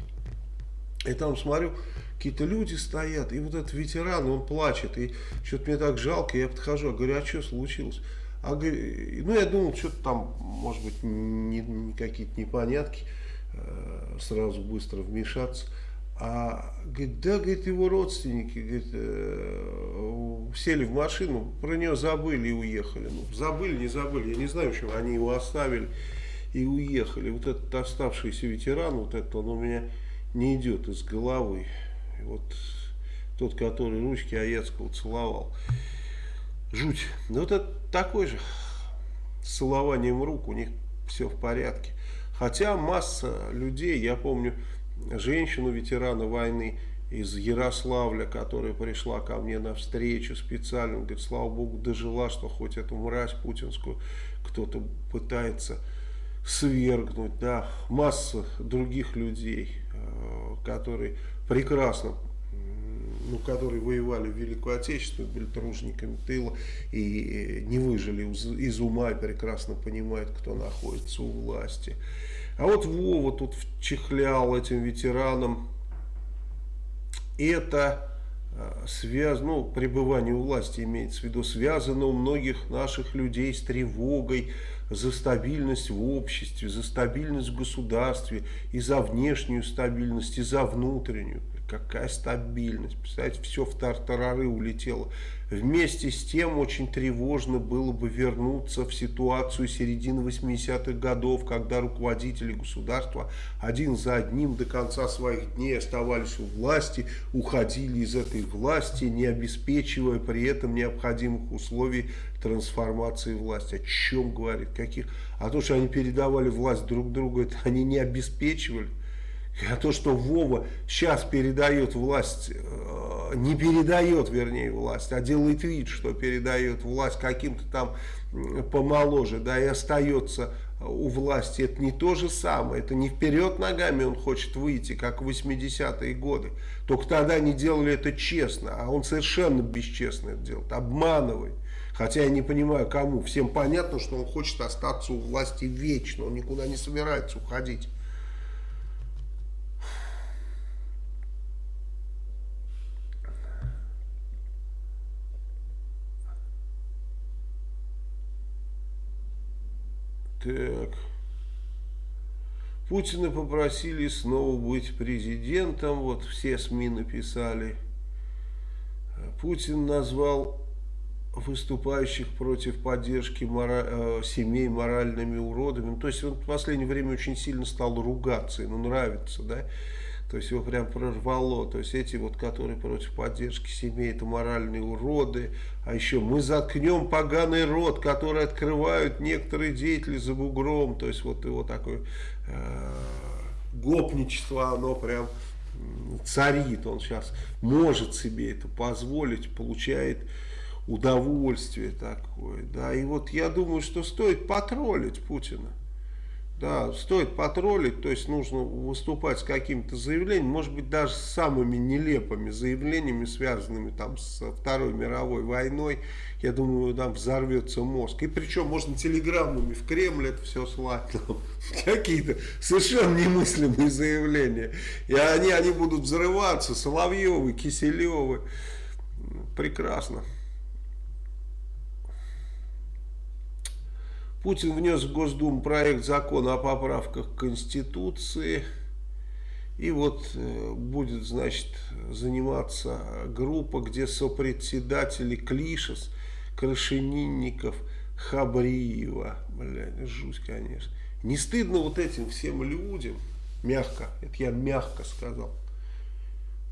S1: И там смотрю, какие-то люди стоят, и вот этот ветеран, он плачет, и что-то мне так жалко, я подхожу, говорю, а что случилось? А, ну, я думал, что-то там, может быть, не, не какие-то непонятки, э, сразу быстро вмешаться. А, говорит, да, говорит, его родственники, говорит, э, сели в машину, про нее забыли и уехали. Ну, забыли, не забыли, я не знаю, в общем, они его оставили и уехали. Вот этот оставшийся ветеран, вот это он у меня не идет из головы. Вот тот, который ручки Аяцкого целовал. Жуть. Ну, вот это такой же. С целованием рук у них все в порядке. Хотя масса людей, я помню женщину, ветерана войны из Ярославля, которая пришла ко мне на встречу специально, говорит, слава богу, дожила, что хоть эту мразь путинскую кто-то пытается свергнуть, да, масса других людей, которые прекрасно ну, которые воевали в Великую Отечественную, были тружниками тыла и не выжили из ума и прекрасно понимают, кто находится у власти. А вот Вова тут вчихлял этим ветеранам. Это а, связано, ну, пребывание у власти имеется в виду, связано у многих наших людей с тревогой за стабильность в обществе, за стабильность в государстве, и за внешнюю стабильность, и за внутреннюю. Какая стабильность. Представляете, все в тартарары улетело. Вместе с тем очень тревожно было бы вернуться в ситуацию середины 80-х годов, когда руководители государства один за одним до конца своих дней оставались у власти, уходили из этой власти, не обеспечивая при этом необходимых условий трансформации власти. О чем говорит? Каких? А то, что они передавали власть друг другу, это они не обеспечивали. А то, что Вова сейчас передает власть, э, не передает, вернее, власть, а делает вид, что передает власть каким-то там помоложе, да, и остается у власти, это не то же самое, это не вперед ногами он хочет выйти, как в 80-е годы. Только тогда они делали это честно, а он совершенно бесчестно это делает, обманывает. Хотя я не понимаю, кому. Всем понятно, что он хочет остаться у власти вечно, он никуда не собирается уходить. Так. Путина попросили снова быть президентом. Вот все СМИ написали. Путин назвал выступающих против поддержки мора... э, семей моральными уродами. Ну, то есть он в последнее время очень сильно стал ругаться, ему нравится, да. То есть его прям прорвало. То есть эти вот, которые против поддержки семей, это моральные уроды. А еще мы заткнем поганый рот, который открывают некоторые деятели за бугром. То есть вот его такое э, гопничество, оно прям царит. Он сейчас может себе это позволить, получает удовольствие такое. Да. И вот я думаю, что стоит потроллить Путина. Да, стоит потроллить, то есть нужно выступать с какими-то заявлениями, может быть даже с самыми нелепыми заявлениями, связанными там с Второй мировой войной. Я думаю, там взорвется мозг. И причем можно телеграммами в Кремль это все слать. Какие-то совершенно немыслимые заявления. И они, они будут взрываться, Соловьевы, Киселевы. Прекрасно. Путин внес в Госдуму проект закона о поправках к Конституции. И вот э, будет, значит, заниматься группа, где сопредседатели Клишес, Крашенинников, Хабриева. Блядь, жуть, конечно. Не стыдно вот этим всем людям, мягко, это я мягко сказал,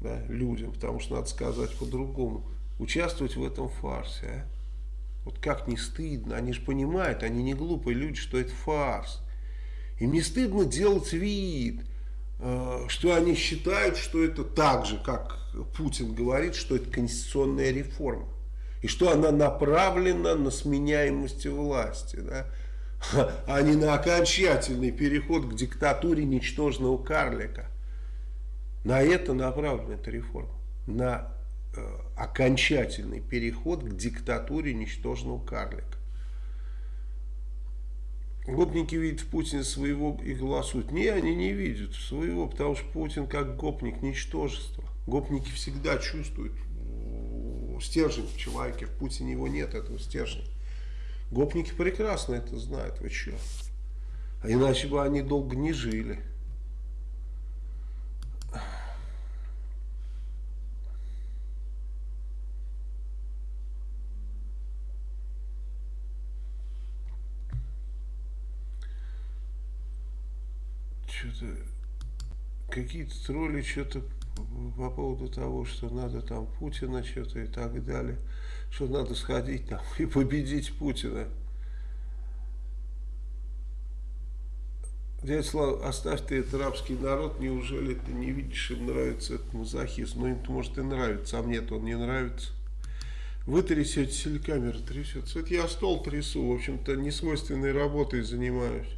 S1: да, людям, потому что надо сказать по-другому, участвовать в этом фарсе, а? Вот как не стыдно, они же понимают, они не глупые люди, что это фарс. Им не стыдно делать вид, э, что они считают, что это так же, как Путин говорит, что это конституционная реформа. И что она направлена на сменяемость власти, да? а не на окончательный переход к диктатуре ничтожного карлика. На это направлена эта реформа. На Э, окончательный переход к диктатуре ничтожного карлика. Гопники видят в Путине своего и голосуют. Не, они не видят своего, потому что Путин как гопник ничтожество. Гопники всегда чувствуют стержень в человеке. В Путине его нет, этого стержня. Гопники прекрасно это знают. Вы что? А иначе бы они долго не жили. что-то какие-то тролли что-то по поводу того, что надо там Путина что-то и так далее, что надо сходить там и победить Путина. Дядя Слава, оставь ты этот рабский народ, неужели ты не видишь, им нравится этот мазохист? Ну, им-то может и нравится, а мне-то он не нравится. Вы трясете, телекамера трясется. Это я стол трясу, в общем-то, несвойственной работой занимаюсь.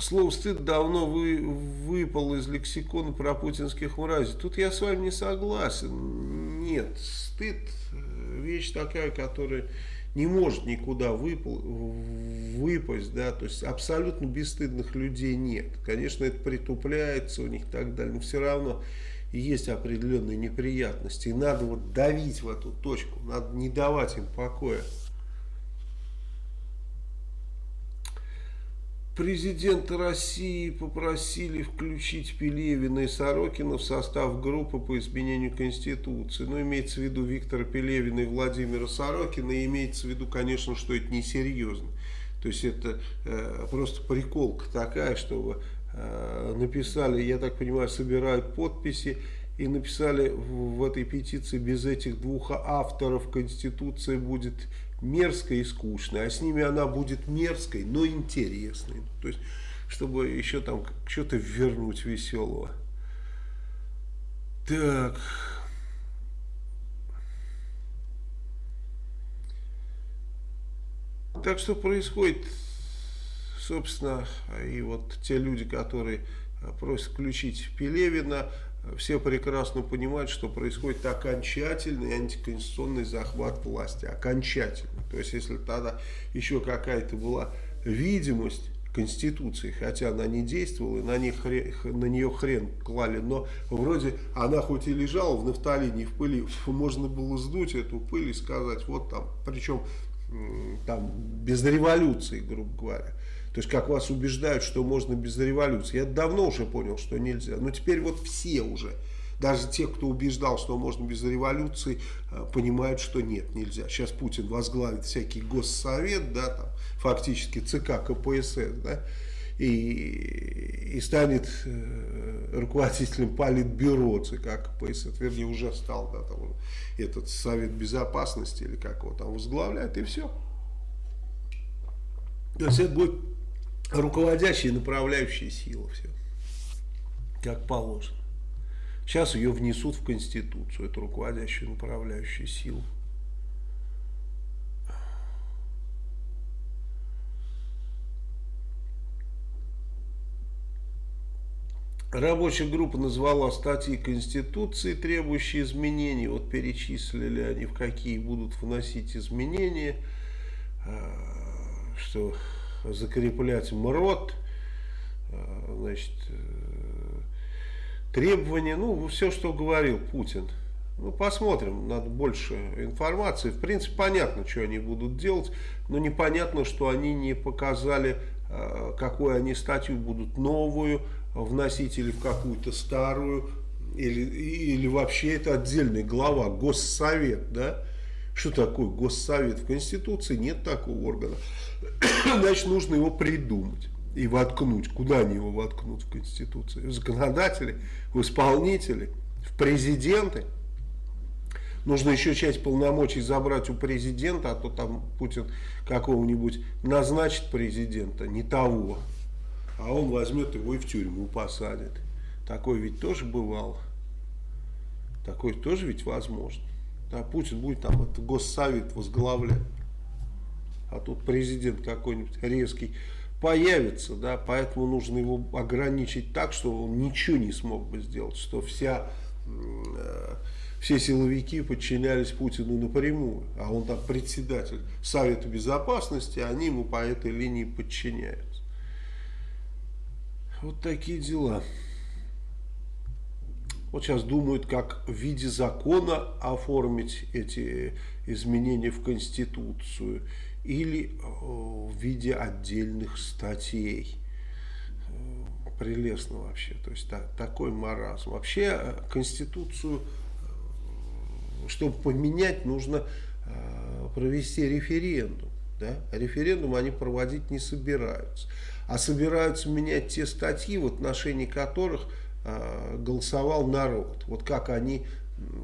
S1: Слово «стыд» давно вы, выпало из лексикона про путинских мразей. Тут я с вами не согласен. Нет, стыд – вещь такая, которая не может никуда выпал, выпасть, да, то есть абсолютно бесстыдных людей нет. Конечно, это притупляется у них и так далее, но все равно есть определенные неприятности. И надо вот давить в эту точку, надо не давать им покоя. Президента России попросили включить Пелевина и Сорокина в состав группы по изменению Конституции. Но ну, имеется в виду Виктора Пелевина и Владимира Сорокина, и имеется в виду, конечно, что это несерьезно. То есть это э, просто приколка такая, чтобы э, написали, я так понимаю, собирают подписи, и написали в, в этой петиции, без этих двух авторов Конституция будет мерзкой и скучной, а с ними она будет мерзкой, но интересной. То есть, чтобы еще там что-то вернуть веселого. Так. Так что происходит, собственно, и вот те люди, которые просят включить Пелевина, все прекрасно понимают, что происходит окончательный антиконституционный захват власти. Окончательный. То есть, если тогда еще какая-то была видимость Конституции, хотя она не действовала, на, них, на нее хрен клали, но вроде она хоть и лежала в нафталине, в пыли, можно было сдуть эту пыль и сказать, вот там, причем там без революции, грубо говоря. То есть, как вас убеждают, что можно без революции. Я давно уже понял, что нельзя. Но теперь вот все уже, даже те, кто убеждал, что можно без революции, э, понимают, что нет, нельзя. Сейчас Путин возглавит всякий госсовет, да, там, фактически ЦК КПСС, да, и, и станет э, руководителем политбюро ЦК КПСС, вернее уже стал, да, там, этот Совет Безопасности или как его там возглавляет, и все. То есть это будет руководящая и направляющая сила все, как положено. Сейчас ее внесут в Конституцию, эту руководящую направляющую силу. Рабочая группа назвала статьи Конституции, требующие изменений. Вот перечислили они, в какие будут вносить изменения, а, что закреплять МРОД, а, значит, э, требования, ну, все, что говорил Путин. Ну, посмотрим, надо больше информации. В принципе, понятно, что они будут делать, но непонятно, что они не показали, а, какую они статью будут новую, вносить или в какую-то старую, или, или вообще это отдельная глава, Госсовет, да? Что такое Госсовет? В Конституции нет такого органа. Значит, нужно его придумать и воткнуть. Куда они его воткнут в Конституции? В законодатели, в исполнители, в президенты. Нужно еще часть полномочий забрать у президента, а то там Путин какого-нибудь назначит президента, не того а он возьмет его и в тюрьму посадит. Такое ведь тоже бывало. Такое тоже ведь возможно. Да, Путин будет там этот госсовет возглавлять. А тут президент какой-нибудь резкий появится, да, поэтому нужно его ограничить так, что он ничего не смог бы сделать, что вся, э, все силовики подчинялись Путину напрямую, а он там председатель Совета Безопасности, они ему по этой линии подчиняются. Вот такие дела. Вот сейчас думают, как в виде закона оформить эти изменения в Конституцию или э, в виде отдельных статей. Э, прелестно вообще. То есть так, такой маразм. Вообще э, Конституцию, чтобы поменять, нужно провести референдум. Да? Референдум они проводить не собираются а собираются менять те статьи, в отношении которых голосовал народ. Вот как они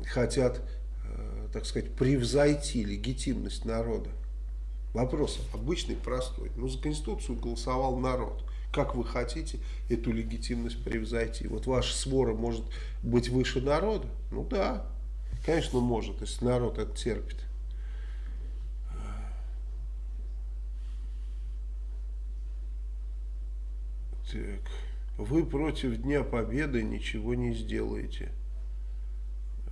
S1: хотят, э, так сказать, превзойти легитимность народа. Вопрос обычный, простой. Ну, за Конституцию голосовал народ. Как вы хотите эту легитимность превзойти? Вот ваша свора может быть выше народа? Ну да, конечно может, если народ это терпит. Так. Вы против Дня Победы ничего не сделаете.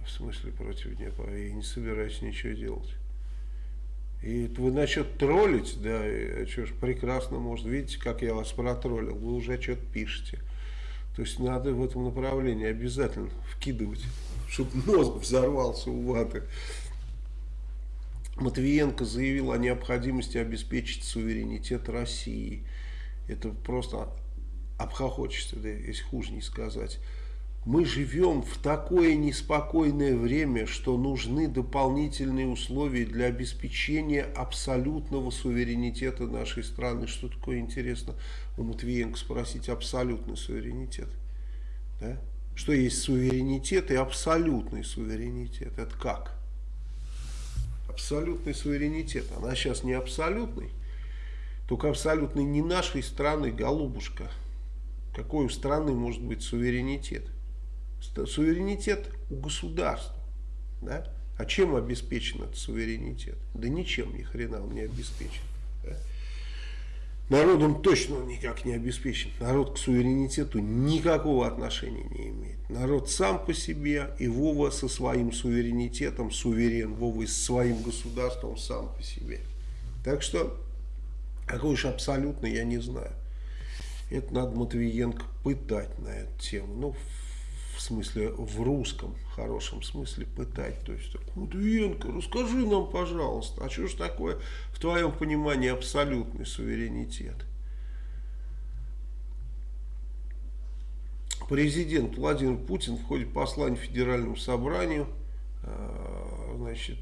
S1: В смысле против Дня Победы? Я не собираюсь ничего делать. И вы насчет троллить, да, что ж, прекрасно, может, видите, как я вас протроллил, вы уже что-то пишете. То есть надо в этом направлении обязательно вкидывать, чтобы мозг взорвался у ваты. Матвиенко заявил о необходимости обеспечить суверенитет России. Это просто обхохочешься, да, если хуже не сказать. Мы живем в такое неспокойное время, что нужны дополнительные условия для обеспечения абсолютного суверенитета нашей страны. Что такое интересно у Матвиенко спросить абсолютный суверенитет? Да? Что есть суверенитет и абсолютный суверенитет? Это как? Абсолютный суверенитет. Она сейчас не абсолютный, только абсолютный не нашей страны, голубушка. Какой у страны может быть суверенитет? Суверенитет у государства. Да? А чем обеспечен этот суверенитет? Да ничем, ни хрена он не обеспечен. Да? Народом точно он никак не обеспечен. Народ к суверенитету никакого отношения не имеет. Народ сам по себе и Вова со своим суверенитетом суверен. Вова с своим государством сам по себе. Так что, какой уж абсолютно, я не знаю. Это надо Матвиенко пытать на эту тему. Ну, в смысле, в русском хорошем смысле пытать. То есть, Матвиенко, расскажи нам, пожалуйста, а что же такое в твоем понимании абсолютный суверенитет? Президент Владимир Путин в ходе послания Федеральному собранию, э, значит,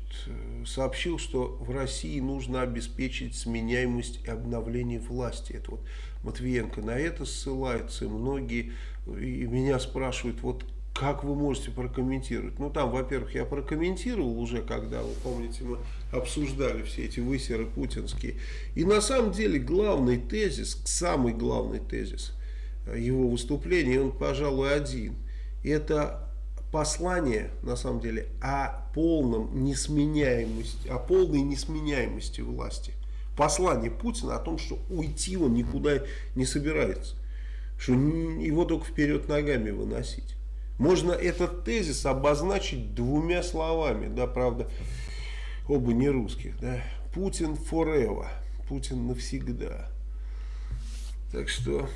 S1: сообщил, что в России нужно обеспечить сменяемость и обновление власти. Это вот Матвиенко на это ссылается, и многие и меня спрашивают, вот как вы можете прокомментировать? Ну, там, во-первых, я прокомментировал уже, когда, вы помните, мы обсуждали все эти высеры путинские. И на самом деле главный тезис, самый главный тезис его выступления, он, пожалуй, один. Это послание, на самом деле, о полном несменяемости, о полной несменяемости власти. Послание Путина о том, что уйти он никуда не собирается. Что его только вперед ногами выносить. Можно этот тезис обозначить двумя словами, да, правда, оба не русских, да. Путин forever, Путин навсегда. Так что...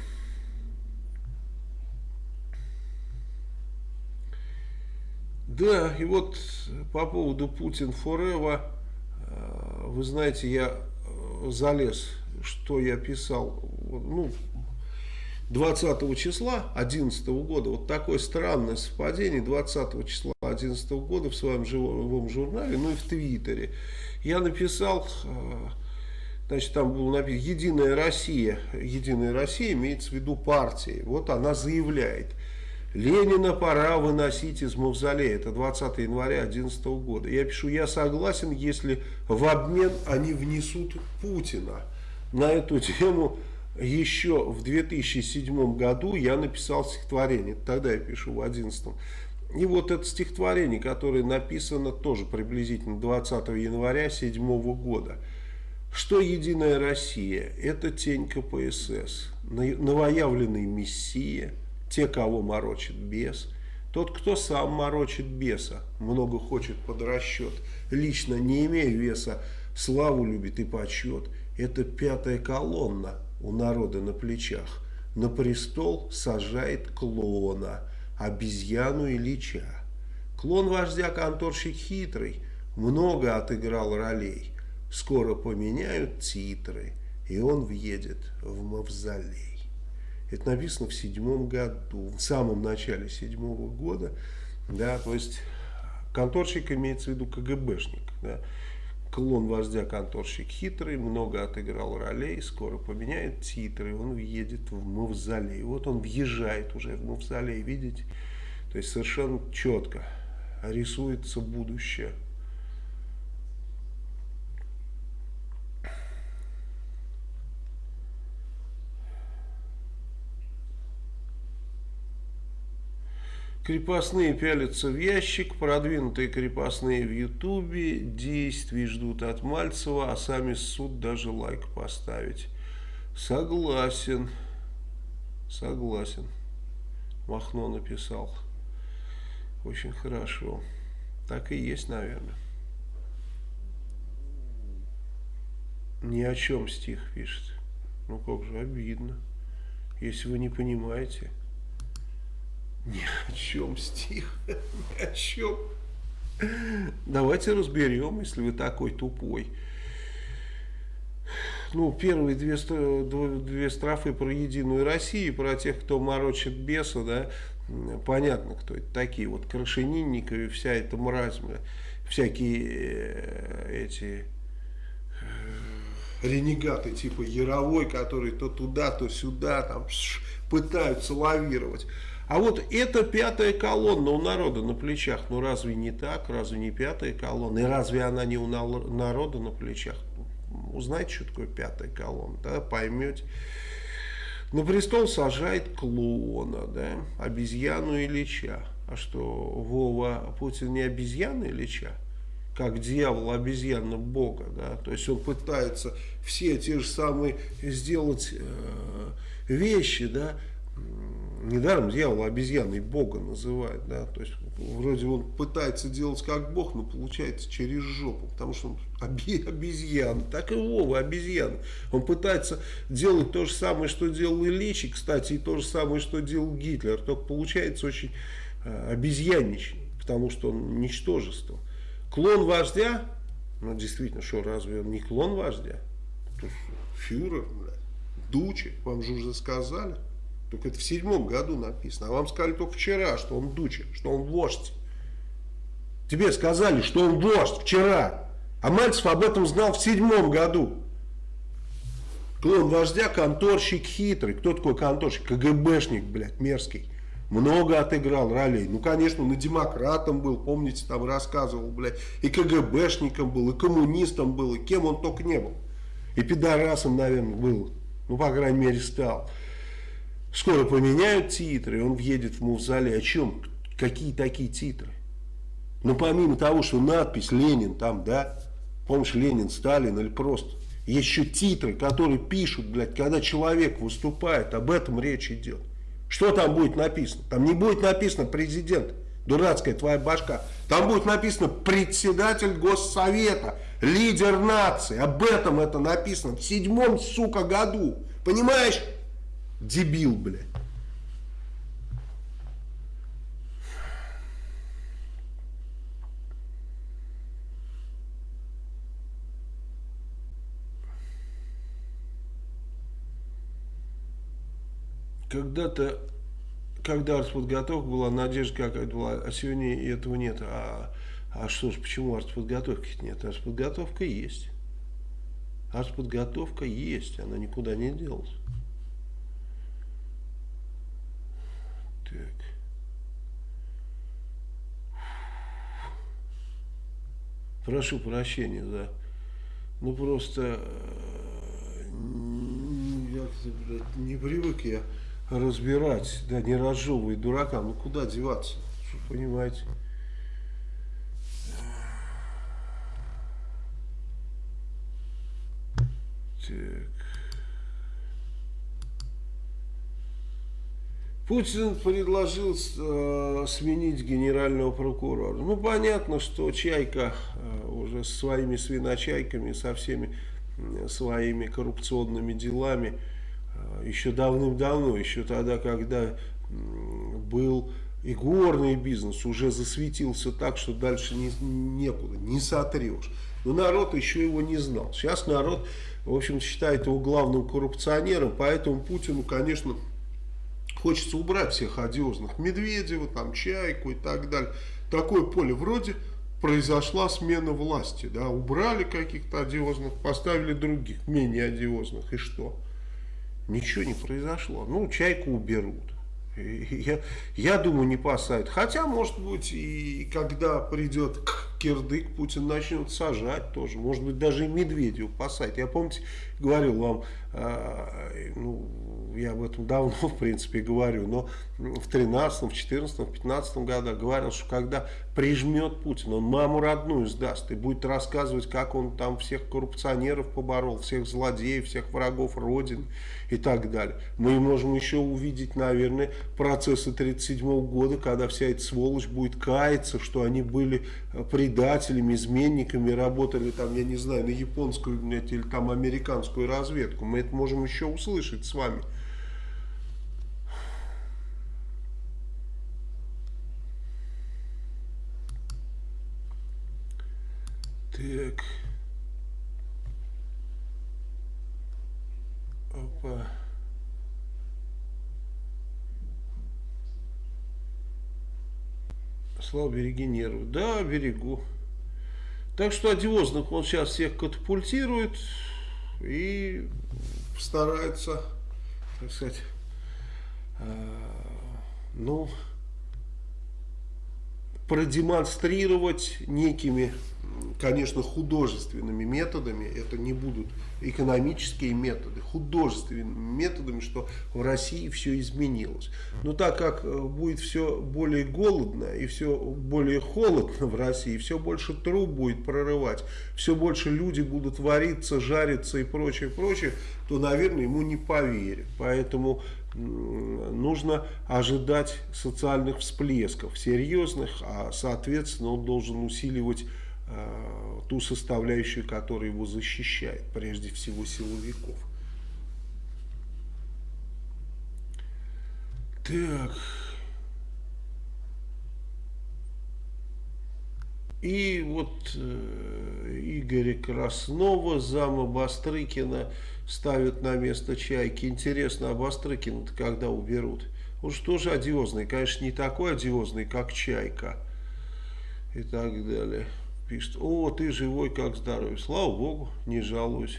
S1: Да, и вот по поводу Путин forever, э, вы знаете, я э, залез, что я писал, ну, 20 числа 2011 года, вот такое странное совпадение, 20 числа 2011 года в своем живом журнале, ну и в Твиттере, я написал, э, значит, там было написано «Единая Россия», «Единая Россия» имеется в виду партии, вот она заявляет, Ленина пора выносить из мавзолея, это 20 января 2011 года. Я пишу, я согласен, если в обмен они внесут Путина. На эту тему еще в 2007 году я написал стихотворение, тогда я пишу в 2011. И вот это стихотворение, которое написано тоже приблизительно 20 января 2007 года. Что «Единая Россия» – это тень КПСС, новоявленный мессия, те, кого морочит бес, тот, кто сам морочит беса, много хочет под расчет, лично не имея веса, славу любит и почет. Это пятая колонна, у народа на плечах. На престол сажает клона, обезьяну Ильича. Клон вождя конторщик хитрый, много отыграл ролей. Скоро поменяют титры, и он въедет в мавзолей. Это написано в седьмом году, в самом начале седьмого года. Да, то есть конторщик имеется в виду КГБшник. Да клон вождя конторщик хитрый, много отыграл ролей, скоро поменяет титры, он въедет в мавзолей. Вот он въезжает уже в мавзолей, видите? То есть совершенно четко рисуется будущее. Крепостные пялятся в ящик, продвинутые крепостные в ютубе, действий ждут от Мальцева, а сами суд даже лайк поставить. Согласен, согласен. Махно написал. Очень хорошо. Так и есть, наверное. Ни о чем стих пишет. Ну как же обидно, если вы не понимаете. Ни о чем стих, ни о чем. Давайте разберем, если вы такой тупой. Ну, первые две, две строфы про Единую Россию, про тех, кто морочит беса, да, понятно, кто это такие, вот Крашенинниковы, вся эта мразь, всякие э, эти э, ренегаты типа Яровой, которые то туда, то сюда, там пытаются лавировать. А вот эта пятая колонна у народа на плечах, ну разве не так, разве не пятая колонна, и разве она не у народа на плечах? Узнаете, что такое пятая колонна, да, поймете. На престол сажает клоуна, да, обезьяну Ильича. А что, Вова, Путин не обезьяна Ильича? Как дьявол обезьяна Бога, да, то есть он пытается все те же самые сделать э, вещи, да, недаром дьявол обезьяной Бога называет, да, то есть вроде он пытается делать как Бог, но получается через жопу, потому что он обезьяна, так и Вова обезьяна. Он пытается делать то же самое, что делал Ильич, и, кстати, и то же самое, что делал Гитлер, только получается очень э, обезьянничий, потому что он ничтожество. Клон вождя, ну действительно, что, разве он не клон вождя? Фюрер, Дучи, вам же уже сказали. Только это в седьмом году написано. А вам сказали только вчера, что он дуча, что он вождь. Тебе сказали, что он вождь вчера. А Мальцев об этом знал в седьмом году. Клон вождя, конторщик хитрый. Кто такой конторщик? КГБшник, блядь, мерзкий. Много отыграл ролей. Ну, конечно, на демократом был, помните, там рассказывал, блядь. И КГБшником был, и коммунистом был, и кем он только не был. И пидорасом, наверное, был. Ну, по крайней мере, стал. Скоро поменяют титры, он въедет в мавзолей. О чем? Какие такие титры? Ну, помимо того, что надпись «Ленин» там, да, помнишь, Ленин, Сталин или просто. Есть еще титры, которые пишут, блядь, когда человек выступает, об этом речь идет. Что там будет написано? Там не будет написано президент, дурацкая твоя башка. Там будет написано председатель госсовета, лидер нации. Об этом это написано в седьмом, сука, году. Понимаешь? Дебил, блядь. когда-то, когда артподготовка была, надежда какая-то была, а сегодня этого нет. А, а что ж, почему артподготовки нет? Артподготовка есть. Артподготовка есть, она никуда не делась. Так. Прошу прощения за... Ну просто... Э, не привык я разбирать, да, не разжевывать дурака, ну куда деваться, понимаете. Так. Путин предложил э, сменить генерального прокурора. Ну, понятно, что Чайка э, уже со своими свиночайками, со всеми э, своими коррупционными делами Э, еще давным-давно, еще тогда, когда был и горный бизнес, уже засветился так, что дальше не, некуда, не сотрешь. Но народ еще его не знал. Сейчас народ, в общем, считает его главным коррупционером, поэтому Путину, конечно, хочется убрать всех одиозных. Медведева, там, Чайку и так далее. Такое поле вроде произошла смена власти, да, убрали каких-то одиозных, поставили других, менее одиозных, и что? Ничего не произошло. Ну, чайку уберут. Я, я думаю, не посадят. Хотя, может быть, и когда придет кирдык, Путин начнет сажать тоже. Может быть, даже и Медведев посадить. Я, помните, говорил вам, э, ну, я об этом давно, в принципе, говорю, но в 13, в 14, в 15 годах говорил, что когда прижмет Путин, он маму родную сдаст и будет рассказывать, как он там всех коррупционеров поборол, всех злодеев, всех врагов Родины и так далее. Мы можем еще увидеть, наверное, процессы 1937 года, когда вся эта сволочь будет каяться, что они были предателями, изменниками, работали там, я не знаю, на японскую или там американскую разведку. Мы это можем еще услышать с вами. Так. Опа. Слава, береги нервы. Да, берегу. Так что одиозных он сейчас всех катапультирует и старается, так сказать, э, ну, продемонстрировать некими конечно, художественными методами, это не будут экономические методы, художественными методами, что в России все изменилось. Но так как э, будет все более голодно и все более холодно в России, все больше труб будет прорывать, все больше люди будут вариться, жариться и прочее, прочее, то, наверное, ему не поверят. Поэтому нужно ожидать социальных всплесков, серьезных, а, соответственно, он должен усиливать ту составляющую, которая его защищает, прежде всего силовиков. Так. И вот э, Игоря Краснова, зама Бастрыкина, ставят на место Чайки. Интересно, а Бастрыкина-то когда уберут? Он же тоже одиозный, конечно, не такой одиозный, как Чайка. и так далее. Пишет, о, ты живой, как здоровый. Слава Богу, не жалуюсь.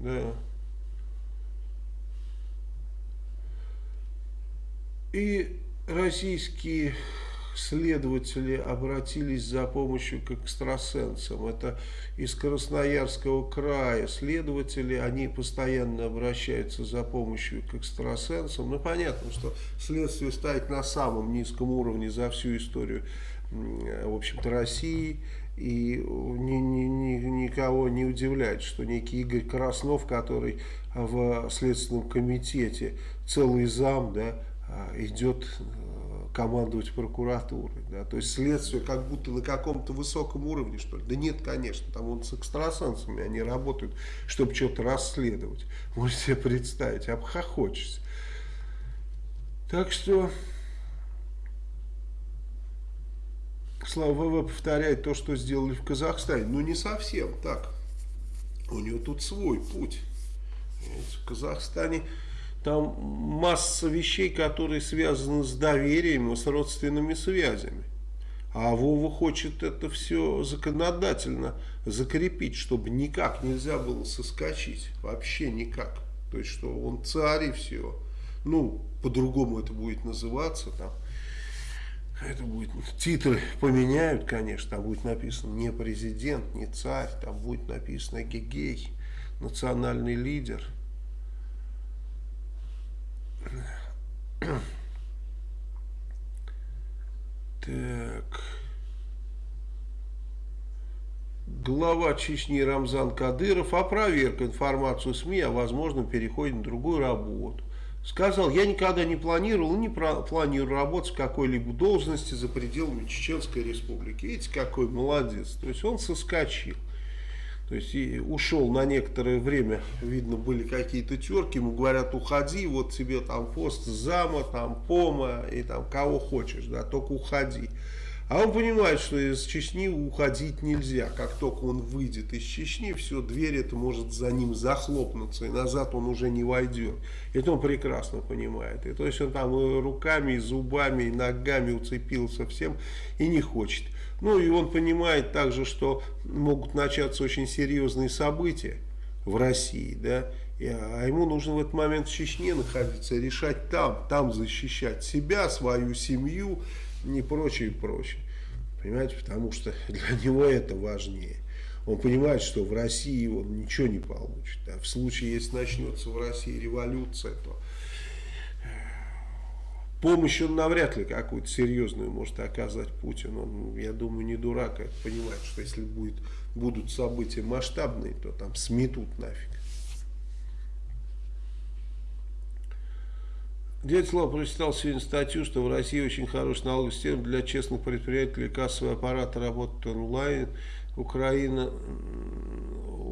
S1: Да. И российские следователи обратились за помощью к экстрасенсам. Это из Красноярского края следователи, они постоянно обращаются за помощью к экстрасенсам. Ну, понятно, что следствие стоит на самом низком уровне за всю историю, в общем-то, России. И ни, ни, ни, никого не удивляет, что некий Игорь Краснов, который в Следственном комитете целый зам, да, идет командовать прокуратурой. Да? То есть следствие как будто на каком-то высоком уровне, что ли. Да нет, конечно, там он с экстрасенсами они работают, чтобы что-то расследовать. Можете себе представить, обхохочешься. Так что... Слава ВВ повторяет то, что сделали в Казахстане. Ну, не совсем так. У него тут свой путь. В Казахстане там масса вещей, которые связаны с доверием и с родственными связями. А Вова хочет это все законодательно закрепить, чтобы никак нельзя было соскочить. Вообще никак. То есть, что он царь и все. Ну, по-другому это будет называться. Там. Это будет, титры поменяют, конечно. Там будет написано не президент, не царь. Там будет написано гегей, национальный лидер. Так. Глава Чечни Рамзан Кадыров опроверг информацию СМИ о возможном переходе на другую работу. Сказал, я никогда не планировал и не планирую работать в какой-либо должности за пределами Чеченской Республики. Видите, какой молодец. То есть он соскочил. То есть и ушел на некоторое время, видно, были какие-то терки, ему говорят, уходи, вот тебе там пост зама, там пома и там кого хочешь, да, только уходи. А он понимает, что из Чечни уходить нельзя. Как только он выйдет из Чечни, все, дверь это может за ним захлопнуться, и назад он уже не войдет. Это он прекрасно понимает. И то есть он там и руками, и зубами, и ногами уцепился всем и не хочет. Ну и он понимает также, что могут начаться очень серьезные события в России, да, а ему нужно в этот момент в Чечне находиться, решать там, там защищать себя, свою семью и прочее, и прочее. Понимаете, потому что для него это важнее. Он понимает, что в России он ничего не получит. А в случае, если начнется в России революция, то Помощь он навряд ли какую-то серьезную может оказать Путин. Он, я думаю, не дурак, это понимает, что если будет, будут события масштабные, то там сметут нафиг. Дядя Слава прочитал сегодня статью, что в России очень хороший налоговый система для честных предприятий, кассовые аппараты работают онлайн. Украина,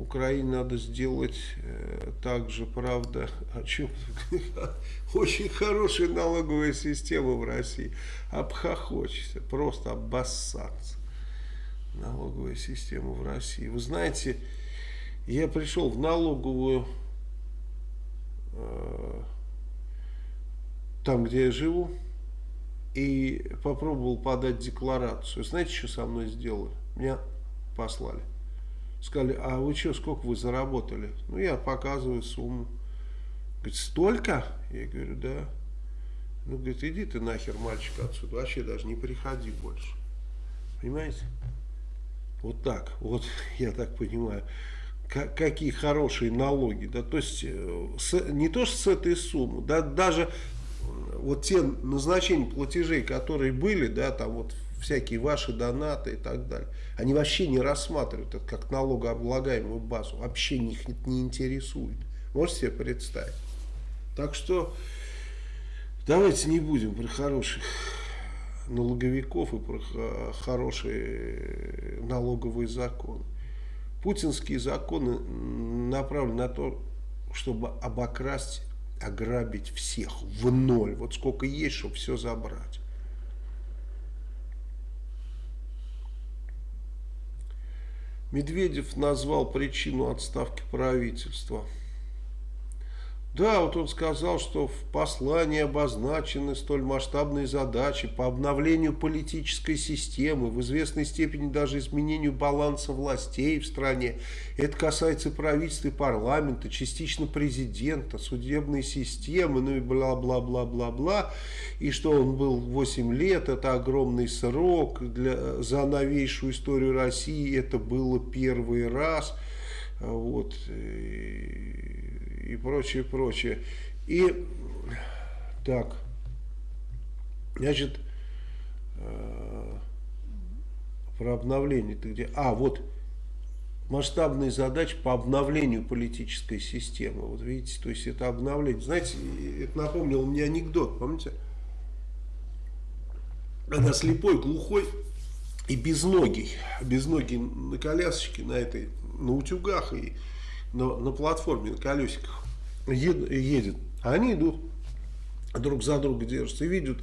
S1: Украине надо сделать э, также, правда, о чем очень хорошая налоговая система в России. Обхохочется, просто обоссаться. Налоговая система в России. Вы знаете, я пришел в налоговую э, там, где я живу, и попробовал подать декларацию. Знаете, что со мной сделали? Меня послали. Сказали, а вы что, сколько вы заработали? Ну, я показываю сумму. Говорит, столько? Я говорю, да. Ну, говорит, иди ты нахер, мальчик, отсюда. Вообще даже не приходи больше. Понимаете? Вот так. Вот, я так понимаю какие хорошие налоги, да, то есть э, с, не то что с этой суммы, да, даже вот те назначения платежей, которые были, да, там вот всякие ваши донаты и так далее, они вообще не рассматривают это как налогооблагаемую базу, вообще их не интересует. Можете себе представить? Так что давайте не будем про хороших налоговиков и про хорошие налоговые законы. Путинские законы направлены на то, чтобы обокрасть ограбить всех в ноль. Вот сколько есть, чтобы все забрать. Медведев назвал причину отставки правительства. Да, вот он сказал, что в послании обозначены столь масштабные задачи по обновлению политической системы, в известной степени даже изменению баланса властей в стране. Это касается правительства и парламента, частично президента, судебной системы, ну и бла-бла-бла-бла-бла. И что он был 8 лет, это огромный срок для, за новейшую историю России, это было первый раз. Вот. И и прочее, прочее. И так, значит, э, про обновление ты где? А, вот масштабные задачи по обновлению политической системы. Вот видите, то есть это обновление. Знаете, это напомнило мне анекдот, помните? Когда слепой, глухой и безногий, безногий на колясочке, на этой, на утюгах и на, на платформе, на колесиках ед, едет. Они идут, друг за друга держатся и видят